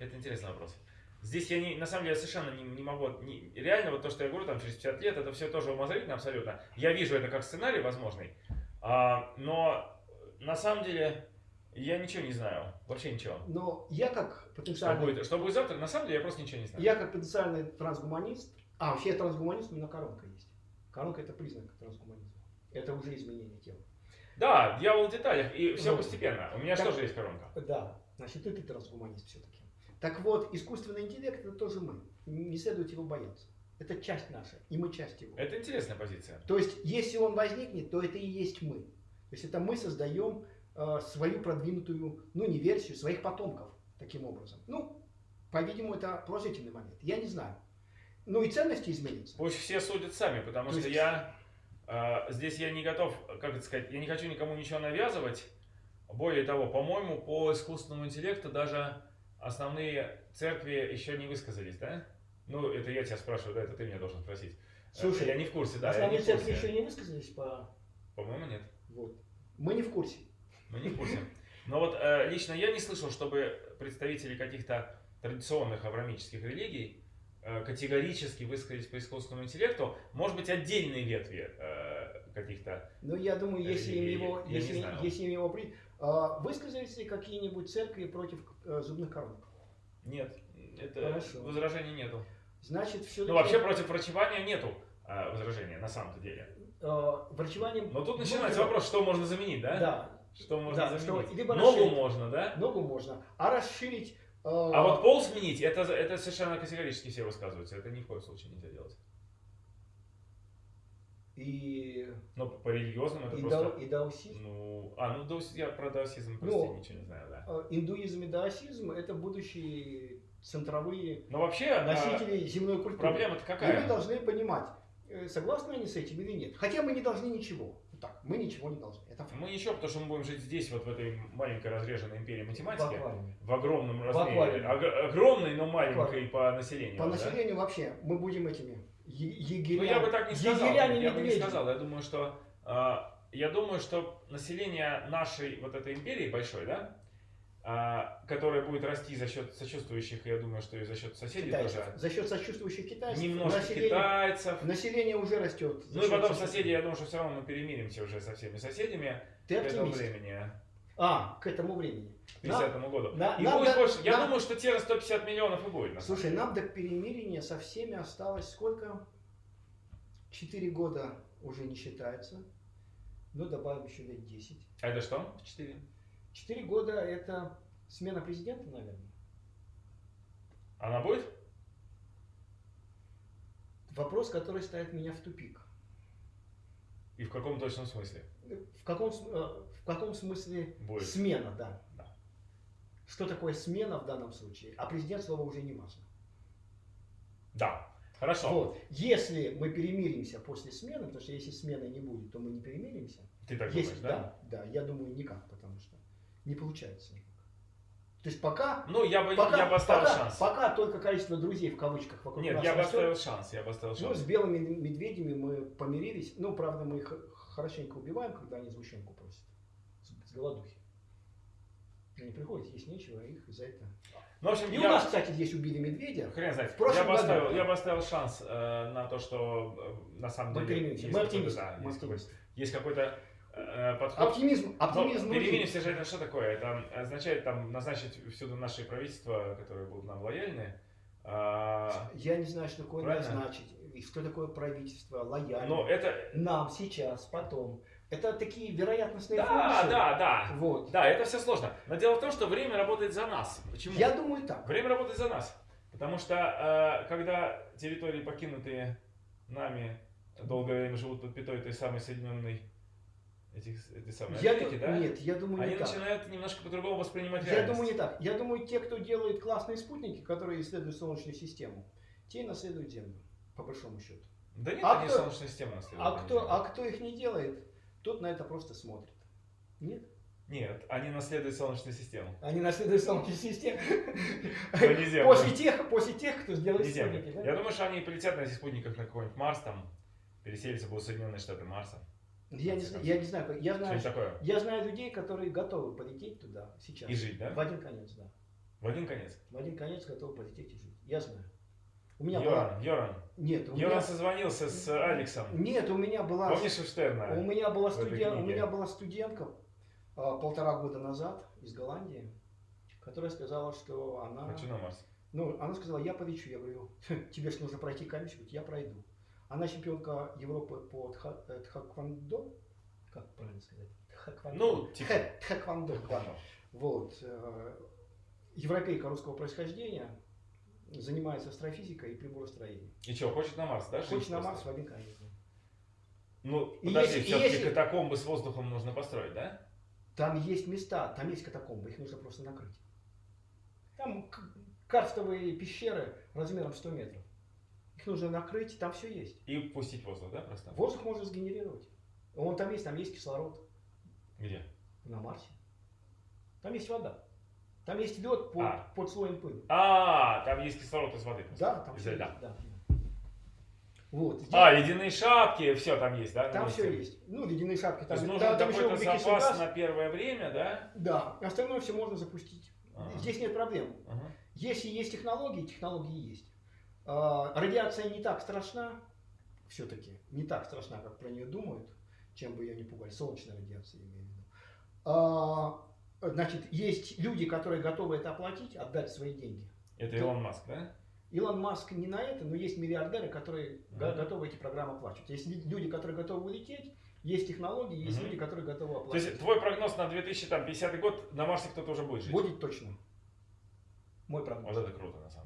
Это интересный вопрос. Здесь я не, на самом деле совершенно не, не могу, не- реально вот то, что я говорю, там через 50 лет, это все тоже умозрительно абсолютно. Я вижу это как сценарий возможный, А, но на самом деле я ничего не знаю, вообще ничего. Но я как Что потенциальный, будет, что будет завтра, на самом деле я просто ничего не знаю. я как потенциальный трансгуманист, а вообще я трансгуманист, у меня коронка есть. Коронка это признак трансгуманизма. Это уже изменение тела. Да, дьявол в деталях, и все Ну, постепенно. У меня же так- тоже есть коронка. Да, значит, и ты трансгуманист все-таки. Так вот, искусственный интеллект это тоже мы. Не следует его бояться. Это часть наша, и мы часть его. Это интересная позиция. То есть, если он возникнет, то это и есть мы. То есть, это мы создаем э, свою продвинутую, ну, не версию, своих потомков таким образом. Ну, по-видимому, это положительный момент. Я не знаю. Ну, и ценности изменятся. Пусть все судят сами, потому То что есть- я э, здесь я не готов, как это сказать, я не хочу никому ничего навязывать. Более того, по-моему, по искусственному интеллекту даже основные церкви еще не высказались, да? Ну, это я тебя спрашиваю, да, это ты меня должен спросить. Э, Слушай, я не в курсе, да, Основные церкви еще не высказались по... По-моему, нет. Вот. Мы не в курсе. Мы не в курсе. Но вот э, лично я не слышал, чтобы представители каких-то традиционных аврамических религий э, категорически высказались по искусственному интеллекту. Может быть, отдельные ветви э, каких-то. Но я думаю, если им его, я если, если им его при... а, высказались ли какие-нибудь церкви против э, зубных коронок? Нет, это Хорошо. возражений нету. Значит, все-таки... Ну, вообще против врачевания нету э, возражения, на самом-то деле. врачеванием... Но тут ну, начинается либо- вопрос, что можно заменить, да? Да, Что можно Да, что заменить? либо Ногу расширить. можно, да? ногу можно. А расширить... э, А вот пол сменить, это, это совершенно категорически все высказываются. Это ни в коем случае нельзя делать. И, Но по религиозным это и, просто... дао- и даосизм. Ну, а, ну даос- я про даосизм просто Ну, ничего не знаю, да. Э, Индуизм и даосизм это будущие центровые Но вообще, а, носители земной культуры. проблема-то И какая? мы должны понимать, э, согласны они с этим или нет. Хотя мы не должны ничего. Вот Так, мы ничего не должны. Это факт. Мы ничего, потому что мы будем жить здесь, вот в этой маленькой разреженной империи В математики, аквариуме. в огромном размере, Ог- огромной, но маленькой по населению. По да? населению вообще мы будем этими егеря, Ну, я бы так не сказал. егерями Я бы не сказал. Я думаю, что а, я думаю, что население нашей вот этой империи большой, да, а, которая будет расти за счет сочувствующих, я думаю, что и за счет соседей Китайцев. тоже. За счет сочувствующих китайцев. Немножко население, китайцев. население уже растет. Ну и потом соседи, я думаю, что все равно мы перемиримся уже со всеми соседями Ты к этому оптимист. времени. А, к этому времени. к 50 году. на- и нам будет до- больше. Я нам- думаю, что те же 150 миллионов и будет. на Слушай, нам до перемирия со всеми осталось сколько? Четыре года уже не считается. Ну, добавим еще лет 10. деле. А это что? 4. Четыре года это смена президента, наверное. Она будет? Вопрос, который ставит меня в тупик. И в каком точном смысле? В каком, э, в каком смысле Будет. смена, да. Да. Что такое смена в данном случае? А президент слова уже не важно. Да. Хорошо. Вот. Если мы перемиримся после смены, потому что если смены не будет, то мы не перемиримся. Ты так Если- думаешь, да? да? Да, я думаю, никак, потому что не получается никак. То есть пока, Ну, я бы, пока, я бы оставил пока, шанс. пока только количество друзей в кавычках вокруг Нет, нас я бы оставил шанс. Я бы оставил Ну, шанс. с белыми медведями мы помирились. Ну, правда, мы их хорошенько убиваем, когда они сгущенку просят. С, голодухи. Они приходят, есть нечего, а их за это. Ну, в общем, И у я... нас, кстати, здесь убили медведя. Хрен знает. В я, бы году. оставил, я бы оставил шанс э, на то, что э, на самом Мы деле есть Мы оптимисты. да, Мы есть, оптимисты. есть какой-то э, подход. Оптимизм, оптимизм нужен. перемиримся же это что такое? Это означает там назначить всюду наши правительства, которые будут нам лояльны. А, Я не знаю, что такое Правильно? назначить, что такое правительство, лояльно. но это... Нам сейчас, потом. Это такие вероятностные Да, функции. да, да. Вот. Да, это все сложно. Но дело в том, что время работает за нас. Почему? Я думаю так. Время работает за нас. Потому что э, когда территории, покинутые нами, долгое время живут под пятой той самой Соединенной этих, этой самой Я Америки, да? Нет, я думаю они не так. начинают немножко по-другому воспринимать Я реальность. думаю не так. Я думаю, те, кто делает классные спутники, которые исследуют Солнечную систему, те и наследуют Землю, по большому счету. Да нет, А они кто- Солнечная система наследуют. А кто, а кто их не делает, тот на это просто смотрит. Нет? Нет, они наследуют Солнечную систему. Они наследуют Солнечную систему. <laughs> Не Землю. После тех, после тех, кто Землю. спутники. Я думаю, что они полетят на этих спутниках на какой-нибудь Марс, там, переселятся будут Соединенные Штаты Марса. Я не, знаю- я не знаю, я знаю, такое. я знаю людей, которые готовы полететь туда сейчас. И жить, да? В один конец, да. В один конец. В один конец готовы полететь и жить. Я знаю. У меня была... Йоран, Йоран. Нет, у Йоран меня... созвонился с Алексом. Нет, у меня была... Помнишь у Штерна? У меня была, студен- у меня была студентка а, полтора года назад из Голландии, которая сказала, что она... Хочу на Марс. Ну, она сказала, я полечу. Я говорю, тебе же нужно пройти комиссию. Говорит, я пройду. Она чемпионка Европы по тха- э, тхаквондо. Как правильно сказать? Тхаквондо. Ну, типа. Тхэквондо, да. Вот. э, Европейка русского происхождения, занимается астрофизикой и приборостроением. И что, хочет на Марс, да? Хочет на? Марс в один конец. Ну, И подожди, все-таки если- катакомбы с воздухом нужно построить, да? Там есть места, там есть катакомбы, их нужно просто накрыть. Там карстовые пещеры размером 100 метров. Нужно накрыть, там все есть. И пустить воздух, да, просто? Воздух можно сгенерировать. Он там есть, там есть кислород Где? на Марсе. Там есть вода. Там есть лед под, А. под слоем пыли. А, там есть кислород из воды. просто. Да, там все есть. Да. Вот. здесь- А, ледяные шапки, все там есть, да? там месте? все есть. Ну, ледяные шапки. То Там, есть нужен там какой-то запас газ. на первое время, да? Да, остальное все можно запустить. Ага. Здесь нет проблем. Ага. Если есть технологии, технологии есть. А, радиация не так страшна, все-таки, не так страшна, как про нее думают, чем бы ее не пугали. Солнечная радиация, я имею в виду. А, значит, есть люди, которые готовы это оплатить, отдать свои деньги. Это Илон Маск, да? Илон Маск не на это, но есть миллиардеры, которые го- Мгм. готовы эти программы оплачивать. Есть люди, которые готовы улететь, есть технологии, есть Мгм. люди, которые готовы То оплатить. есть твой прогноз на 2050 год, на Марсе кто-то уже будет жить? Будет точно. Мой прогноз. Вот это круто, на самом деле.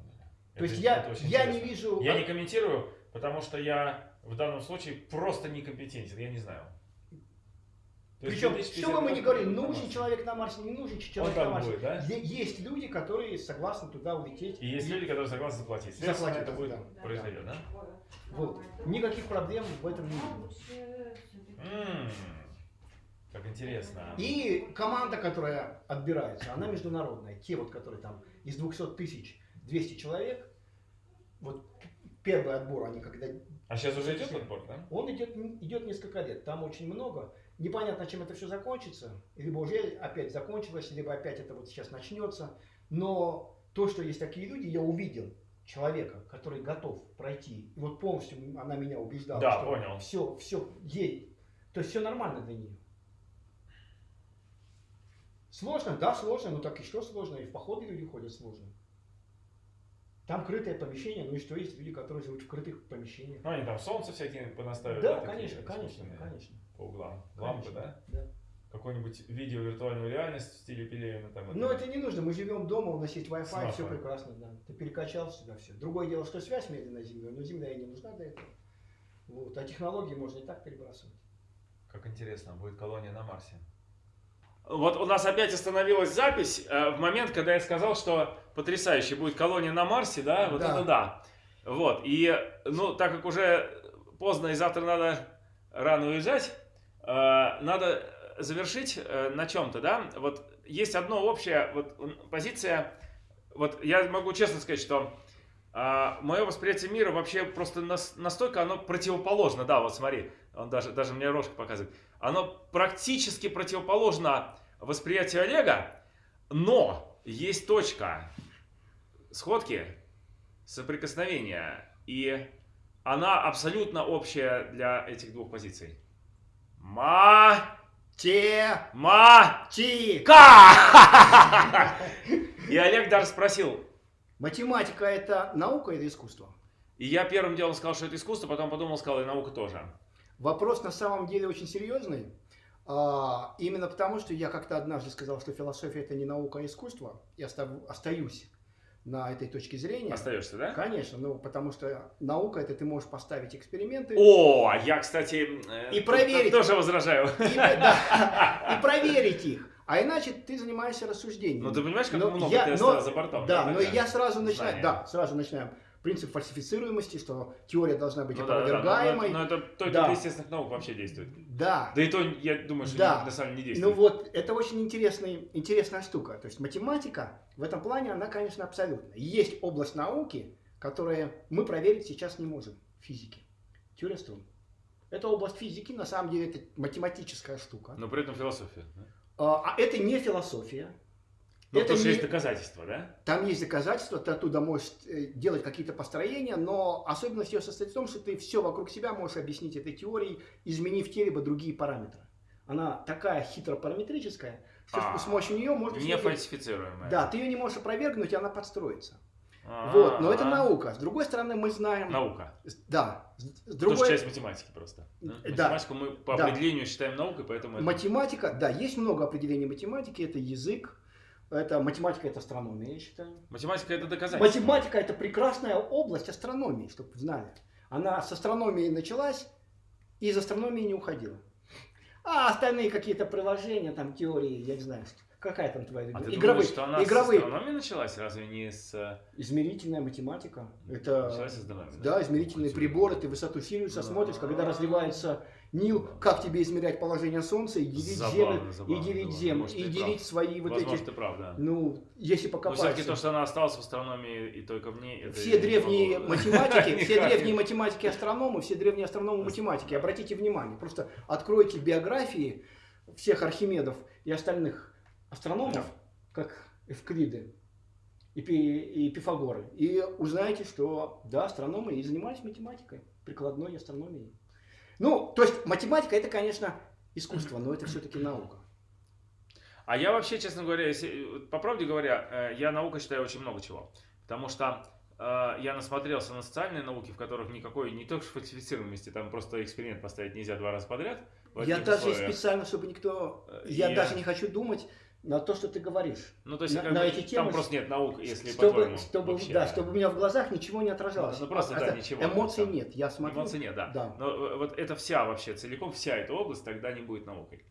То есть я, я не вижу... Я не комментирую, потому что я в данном случае просто некомпетентен, я не знаю. То Причем, 2050 что бы мы ни говорили, будет нужен человек на Марсе, не нужен человек на Марсе. будет, да? Есть люди, которые согласны туда улететь. И есть люди, которые согласны заплатить. Заплатить, это будет да. произойдет, да? Вот. Никаких проблем в этом не вижу. М, Как интересно. И команда, которая отбирается, она международная. Те вот, которые там из 200 тысяч 200 человек, вот первый отбор, они когда... А сейчас уже идет отбор, да? Он идет, идет несколько лет, там очень много. Непонятно, чем это все закончится. Либо уже опять закончилось, либо опять это вот сейчас начнется. Но то, что есть такие люди, я увидел человека, который готов пройти. И вот полностью она меня убеждала, Да, что понял. все, все ей. То есть все нормально для нее. Сложно, да, сложно, но так и что сложно, и в походы люди ходят сложно. Там крытое помещение, ну и что, есть люди, которые живут в крытых помещениях. Ну, они там солнце всякие понаставили. Да, такие конечно, конечно, конечно. По углам. Лампы, Конечно, да? Да. Какой-нибудь видео виртуальную реальность в стиле Пелевина там. Но это не нужно, мы живем дома, у нас есть Wi-Fi, все прекрасно, да. Ты перекачал сюда все. Другое дело, что связь медленная с Землей, но Земля и не нужна для этого. Вот. А технологии можно и так перебрасывать. Как интересно, будет колония на Марсе. Вот у нас опять остановилась запись э, в момент, когда я сказал, что потрясающе будет колония на Марсе, да, вот Да. это да. Вот, и, ну, так как уже поздно и завтра надо рано уезжать, э, надо завершить э, на чем-то, да. Вот есть одно общее, вот позиция, вот я могу честно сказать, что мое восприятие мира вообще просто нас- настолько оно противоположно, да, вот смотри, он даже, даже мне рожка показывает, оно практически противоположно восприятию Олега, но есть точка сходки, соприкосновения, и она абсолютно общая для этих двух позиций. Ма... Те, Ма... ти. Ка! И Олег даже спросил, Математика это наука или искусство? и я первым делом сказал, что это искусство, потом подумал, сказал, и наука тоже. Вопрос на самом деле очень серьезный. А, именно потому, что я как-то однажды сказал, что философия это не наука, а искусство. Я остаюсь на этой точке зрения. Остаешься, да? Конечно, ну потому что наука это ты можешь поставить эксперименты О, а я, кстати, э, И проверить. тоже возражаю. и, да, и проверить их. А иначе ты занимаешься рассуждением. Ну, ты понимаешь, как Но много я- ты но- за бортом? Да, но тогда? я сразу начинаю, да, сразу начинаем. Принцип фальсифицируемости, что теория должна быть Ну да, да, да, но- опровергаемой. Но, это только Да. для естественных наук вообще действует. Да, Да и то, я думаю, что Да. на самом деле не Ну действует. вот, это очень интересный, интересная штука. То есть математика в этом плане, она, конечно, абсолютно. Есть область науки, которую мы проверить сейчас не можем в физике. Теория струн. Это область физики, на самом деле, это математическая штука. Но при этом философия. да? А а это не философия. Ну, Это потому что не- есть доказательства, да? Там есть доказательства, ты оттуда можешь э, делать какие-то построения, но особенность ее состоит в том, что ты все вокруг себя можешь объяснить этой теорией, изменив те либо другие параметры. Она такая хитропараметрическая, что А, с помощью нее можно... Не всё делать. фальсифицируемая. Да, ты ее не можешь опровергнуть, и она подстроится. А, Вот, но это наука. С другой стороны, мы знаем... Наука. Да. С- С Тоже другой... часть математики просто. Да. Математику мы по Да. определению считаем наукой, поэтому это- Математика, да, есть много определений математики. Это язык, это математика, это астрономия, я считаю. математика это доказательство. Математика это прекрасная область астрономии, чтобы вы знали. Она с астрономией началась и из астрономии не уходила. А остальные какие-то приложения, там теории, я не знаю, какая там твоя А ты игровые, думаешь, что она игровые, с астрономии началась, разве не с... э, измерительная математика. Это Началась с астрономии, да, измерительные приборы, ты высоту Сириуса смотришь, когда разливается Нил, как тебе измерять положение Солнца и делить Забавно, Землю, и забавно, делить забавно. Землю, Может, и делить прав. свои вот Возможно, эти, ты прав, да. ну, если Но покопаться. все-таки то, что она осталась в астрономии и только в ней, Все не древние могу- математики, <laughs> все не- древние математики астрономы, все древние астрономы математики, обратите внимание, просто откройте биографии всех Архимедов и остальных астрономов, как Эвклиды и, Пи- и Пифагоры, и узнаете, что да, астрономы и занимались математикой, прикладной астрономией. Ну, то есть математика это, конечно, искусство, но это все-таки наука. А я вообще, честно говоря, если, по правде говоря, э, я наука считаю очень много чего. Потому что э, я насмотрелся на социальные науки, в которых никакой, не только фальсифицируемости, там просто эксперимент поставить нельзя два раза подряд. Я даже условиях. специально, чтобы никто... Э, Я я- даже не хочу думать на то, что ты говоришь. Ну, то есть, на- как на эти темы, там просто нет наук, если чтобы, чтобы, вообще. да, чтобы у меня в глазах ничего не отражалось. Ну, просто, А- да, а- ничего, Эмоций да. нет, я смотрю. Эмоций нет, да. Да. Но э, вот это вся вообще, целиком вся эта область тогда не будет наукой.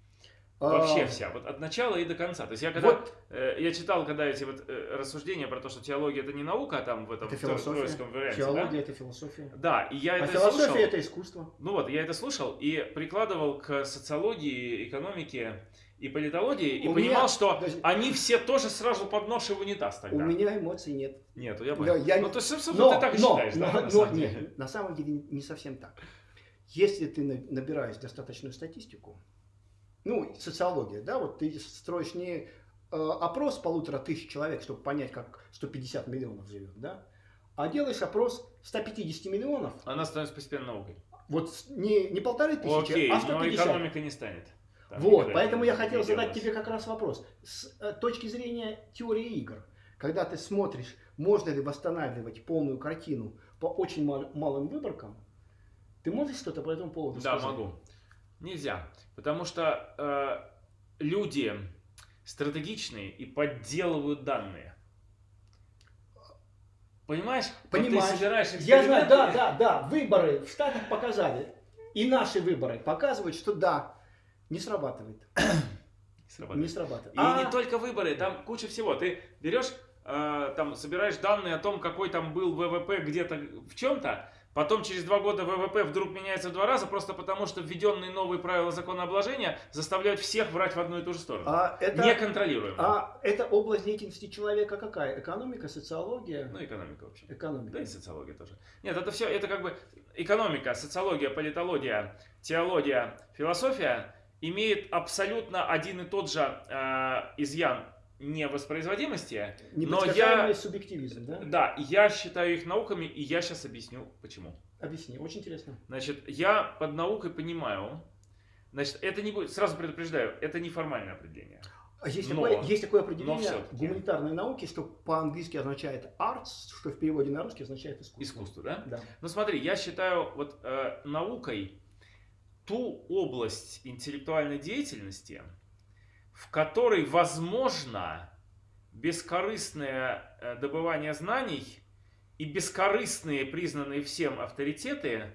А, Вообще вся, вот от начала и до конца. То есть я когда Вот э, я читал, когда эти вот э, рассуждения про то, что теология это не наука, а там в этом это философия. варианте, Теология да? это философия. Да, и я А это философия слушал. это искусство. Ну вот, я это слушал и прикладывал к социологии, экономике и политологии, и У понимал, меня- что подожди. они все тоже сразу под нож и в унитаз тогда. У меня эмоций нет. Нету, я понял. я- Ну, то есть, собственно, Но, ты так но, считаешь, да, но- на но самом нет, деле? на самом деле не- совсем так. Если ты на- набираешь достаточную статистику, ну, социология, да, вот ты строишь не э, опрос полутора тысяч человек, чтобы понять, как 150 миллионов живет, да, а делаешь опрос 150 миллионов, Она становится постепенно наукой. вот не, не полторы тысячи, Окей, а но 150. экономика не станет. Там Вот, поэтому я хотел задать тебе как раз вопрос. С э, точки зрения теории игр, когда ты смотришь, можно ли восстанавливать полную картину по очень мал- малым выборкам, ты можешь что-то по этому поводу Да, сказать? могу. Нельзя. Потому что э, люди стратегичные и подделывают данные. Понимаешь? Вот Понимаю. ты собираешь Я знаю, да, да, да, выборы в Штатах показали, и наши выборы показывают, что да, не срабатывает. <coughs> Не срабатывает. Не срабатывает. И А, не только выборы, там куча всего. Ты берешь, э, там, собираешь данные о том, какой там был ВВП где-то в чем-то, потом через два года ВВП вдруг меняется в два раза, просто потому что введенные новые правила законообложения заставляют всех врать в одну и ту же сторону. а это, Неконтролируемо. а это область деятельности человека какая? Экономика, социология? Ну, экономика вообще. Экономика. Да и социология тоже. Нет, это все, это как бы экономика, социология, политология, теология, философия имеет абсолютно один и тот же э, изъян невоспроизводимости. Непредсказуемый я- субъективизм, да? Да, я считаю их науками, и я сейчас объясню почему. Объясни, очень интересно. Значит, я под наукой понимаю, значит, это не будет, сразу предупреждаю, это не формальное определение. А Есть, Но- такое, есть такое определение гуманитарной науки, что по-английски означает arts, что в переводе на русский означает искусство. Искусство, да? Да. Ну смотри, я считаю вот э, наукой ту область интеллектуальной деятельности, в которой возможно бескорыстное э, добывание знаний и бескорыстные признанные всем авторитеты.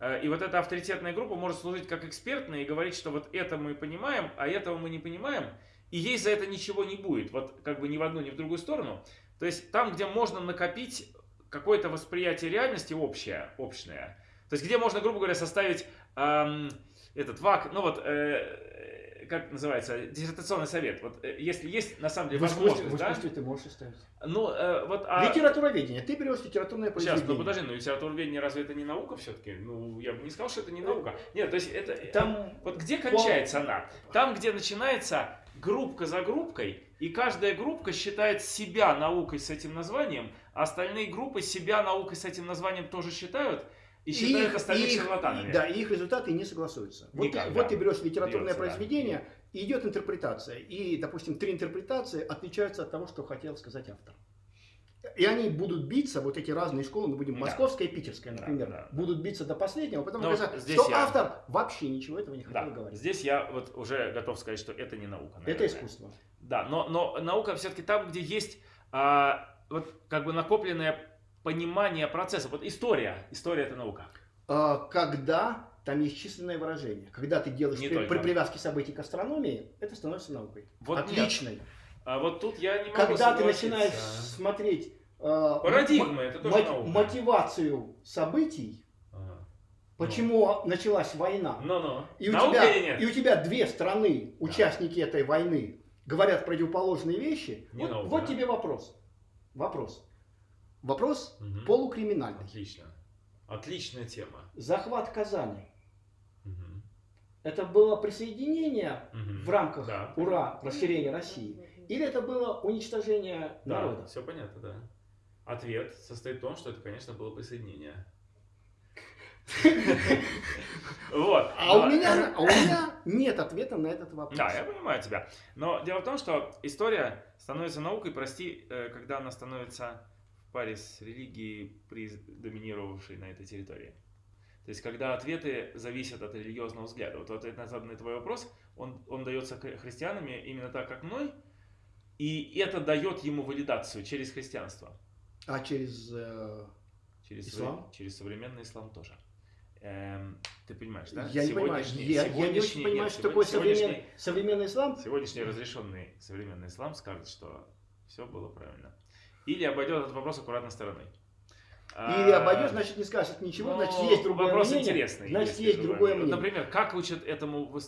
э, И вот эта авторитетная группа может служить как экспертная и говорить, что вот это мы понимаем, а этого мы не понимаем, и ей за это ничего не будет, вот как бы ни в одну, ни в другую сторону. То есть там, где можно накопить какое-то восприятие реальности общее, общее. То есть где можно, грубо говоря, составить эм, этот ВАК, ну вот, э, как называется, диссертационный совет. Вот э, если есть на самом деле В возможность, в да? ты можешь оставить. Ну, э, вот, а... Литературоведение. Ты берешь литературное Сейчас, произведение. ну подожди, ну литературоведение разве это не наука все-таки? Ну, я бы не сказал, что это не наука. Нет, то есть это... Там Вот где кончается она? Там, где начинается группка за группкой, и каждая группка считает себя наукой с этим названием, а остальные группы себя наукой с этим названием тоже считают, и считают их- остальных их- шарлатанами. Да, и их результаты не согласуются. Вот, Никак, ты, да. вот ты берешь литературное Берется, да. произведение, и идет интерпретация. И, допустим, три интерпретации отличаются от того, что хотел сказать автор. И они будут биться, вот эти разные школы, мы будем Да. московская и питерская, Да, например, да, да. будут биться до последнего, потому Но что здесь что я- автор вообще ничего этого не хотел Да, говорить. здесь я вот уже готов сказать, что это не наука. Это наверное. искусство. Да, но, но наука все-таки там, где есть а, вот как бы накопленное понимание процесса. Вот история, история это наука. А, Когда там есть численное выражение, когда ты делаешь Не при, только. при привязке событий к астрономии, это становится наукой. Вот нет. Отличной. А вот тут я не могу Когда ты начинаешь смотреть э, Парадигмы, это тоже наука. мотивацию событий, Ага. почему началась война, Ну-ну. и у, Наука тебя, или нет? и у тебя две страны, участники этой войны, говорят противоположные вещи, Не вот, наука, вот да? тебе вопрос. Вопрос. Вопрос Мгм. полукриминальный. Отлично. Отличная тема. Захват Казани. Мгм. Это было присоединение Мгм. в рамках Да. ура расширения России? Или это было уничтожение Да, народа? все понятно, да. Ответ состоит в том, что это, конечно, было присоединение. Вот. А у, меня, а у меня нет ответа на этот вопрос. Да, я понимаю тебя. Но дело в том, что история становится наукой, прости, э, когда она становится в паре с религией, доминировавшей на этой территории. То есть, когда ответы зависят от религиозного взгляда. Вот ответ на на твой вопрос, он, он дается хри- христианами именно так, как мной, и это дает ему валидацию через христианство. А через... э, Через, Ислам? совре- через современный ислам тоже. Эм, ты понимаешь, да? я не понимаю. Я, я не очень понимаю, нет, что такое современный, современный ислам. Сегодняшний разрешенный современный ислам скажет, что все было правильно. Или обойдет этот вопрос аккуратной стороной. Или А, обойдешь, значит не скажет ничего, ну, значит есть другое вопрос мнение. интересный. Значит если есть другое мнение. Например, как учат этому в,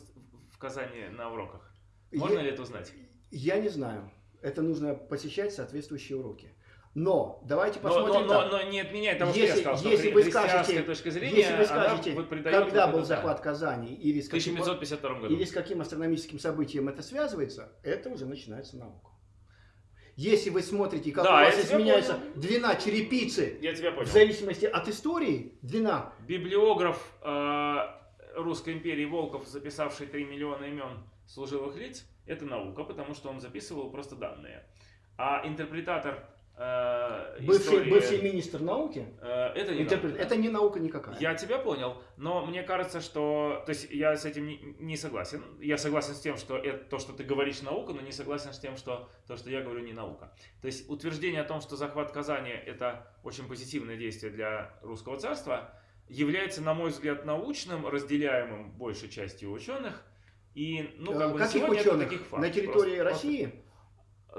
Казани на уроках? Можно я, ли это узнать? я не знаю. Это нужно посещать соответствующие уроки. Но давайте Но, посмотрим но, но, так. но не отменяет того, что Если- я сказал, что если вы скажете- точка зрения, Если вы скажете, вот когда вот был это, да. захват Казани или с каким, 1552 году. или с каким астрономическим событием это связывается, это уже начинается наука. Если вы смотрите, как Да, у вас изменяется понял. длина черепицы Я тебя в понял. зависимости от истории, длина Библиограф э, Русской империи Волков, записавший 3 миллиона имен служилых лиц, это наука, потому что он записывал просто данные. А интерпретатор э, Бывший, истории, бывший министр науки, э, это не интерпрет- наука. это не наука никакая. Я тебя понял, но мне кажется, что... То есть я с этим не, не согласен. Я согласен с тем, что это то, что ты говоришь, наука, но не согласен с тем, что то, что я говорю, не наука. То есть утверждение о том, что захват Казани – это очень позитивное действие для русского царства, является, на мой взгляд, научным, разделяемым большей частью ученых. И, ну, как Э, бы Каких ученых? таких фактов. На территории Просто- просто- России?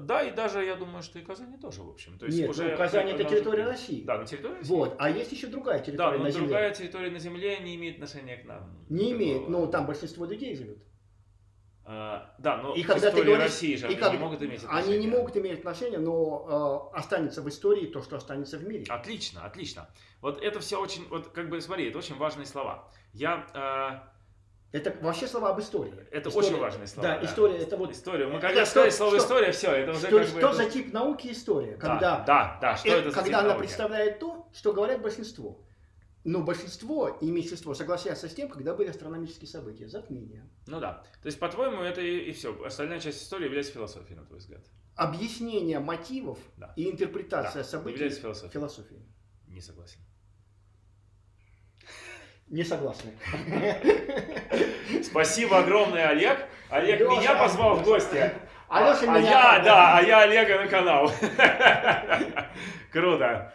Да, и даже я думаю, что и Казани тоже, в общем. То есть Нет, уже ну, Казань это территория уже- России. Да, на территории России. Вот, а есть еще другая Да, территория но на Земле. другая территория на Земле не имеет отношения к нам. Не имеет, Такого. но там большинство людей живет. А, да, но И когда ты говоришь- России же и они как- не могут иметь Они отношения. не могут иметь отношения, но э, останется в истории то, что останется в мире. Отлично, отлично. Вот это все очень, вот как бы смотри, это очень важные слова. Я, Это вообще слова об истории. э, это История- очень важные слова. Да, история это вот История. Мы Это когда что- сказали слово что- история, все, это уже что, как бы... что это- за тип науки история, Да, когда, да, да, что э, это за когда она науки? представляет то, что говорят большинство. Но большинство и меньшинство согласятся с тем, когда были астрономические события, затмения. Ну да. То есть, по-твоему, это и, все. Остальная часть истории является философией, на твой взгляд. Объяснение мотивов Да. и интерпретация Да, событий является философией. философии. Не согласен. Не согласны. Спасибо огромное, Олег. Олег Лёша, меня позвал в гости. Алёша а меня- я, да, а я Олега на канал. Круто.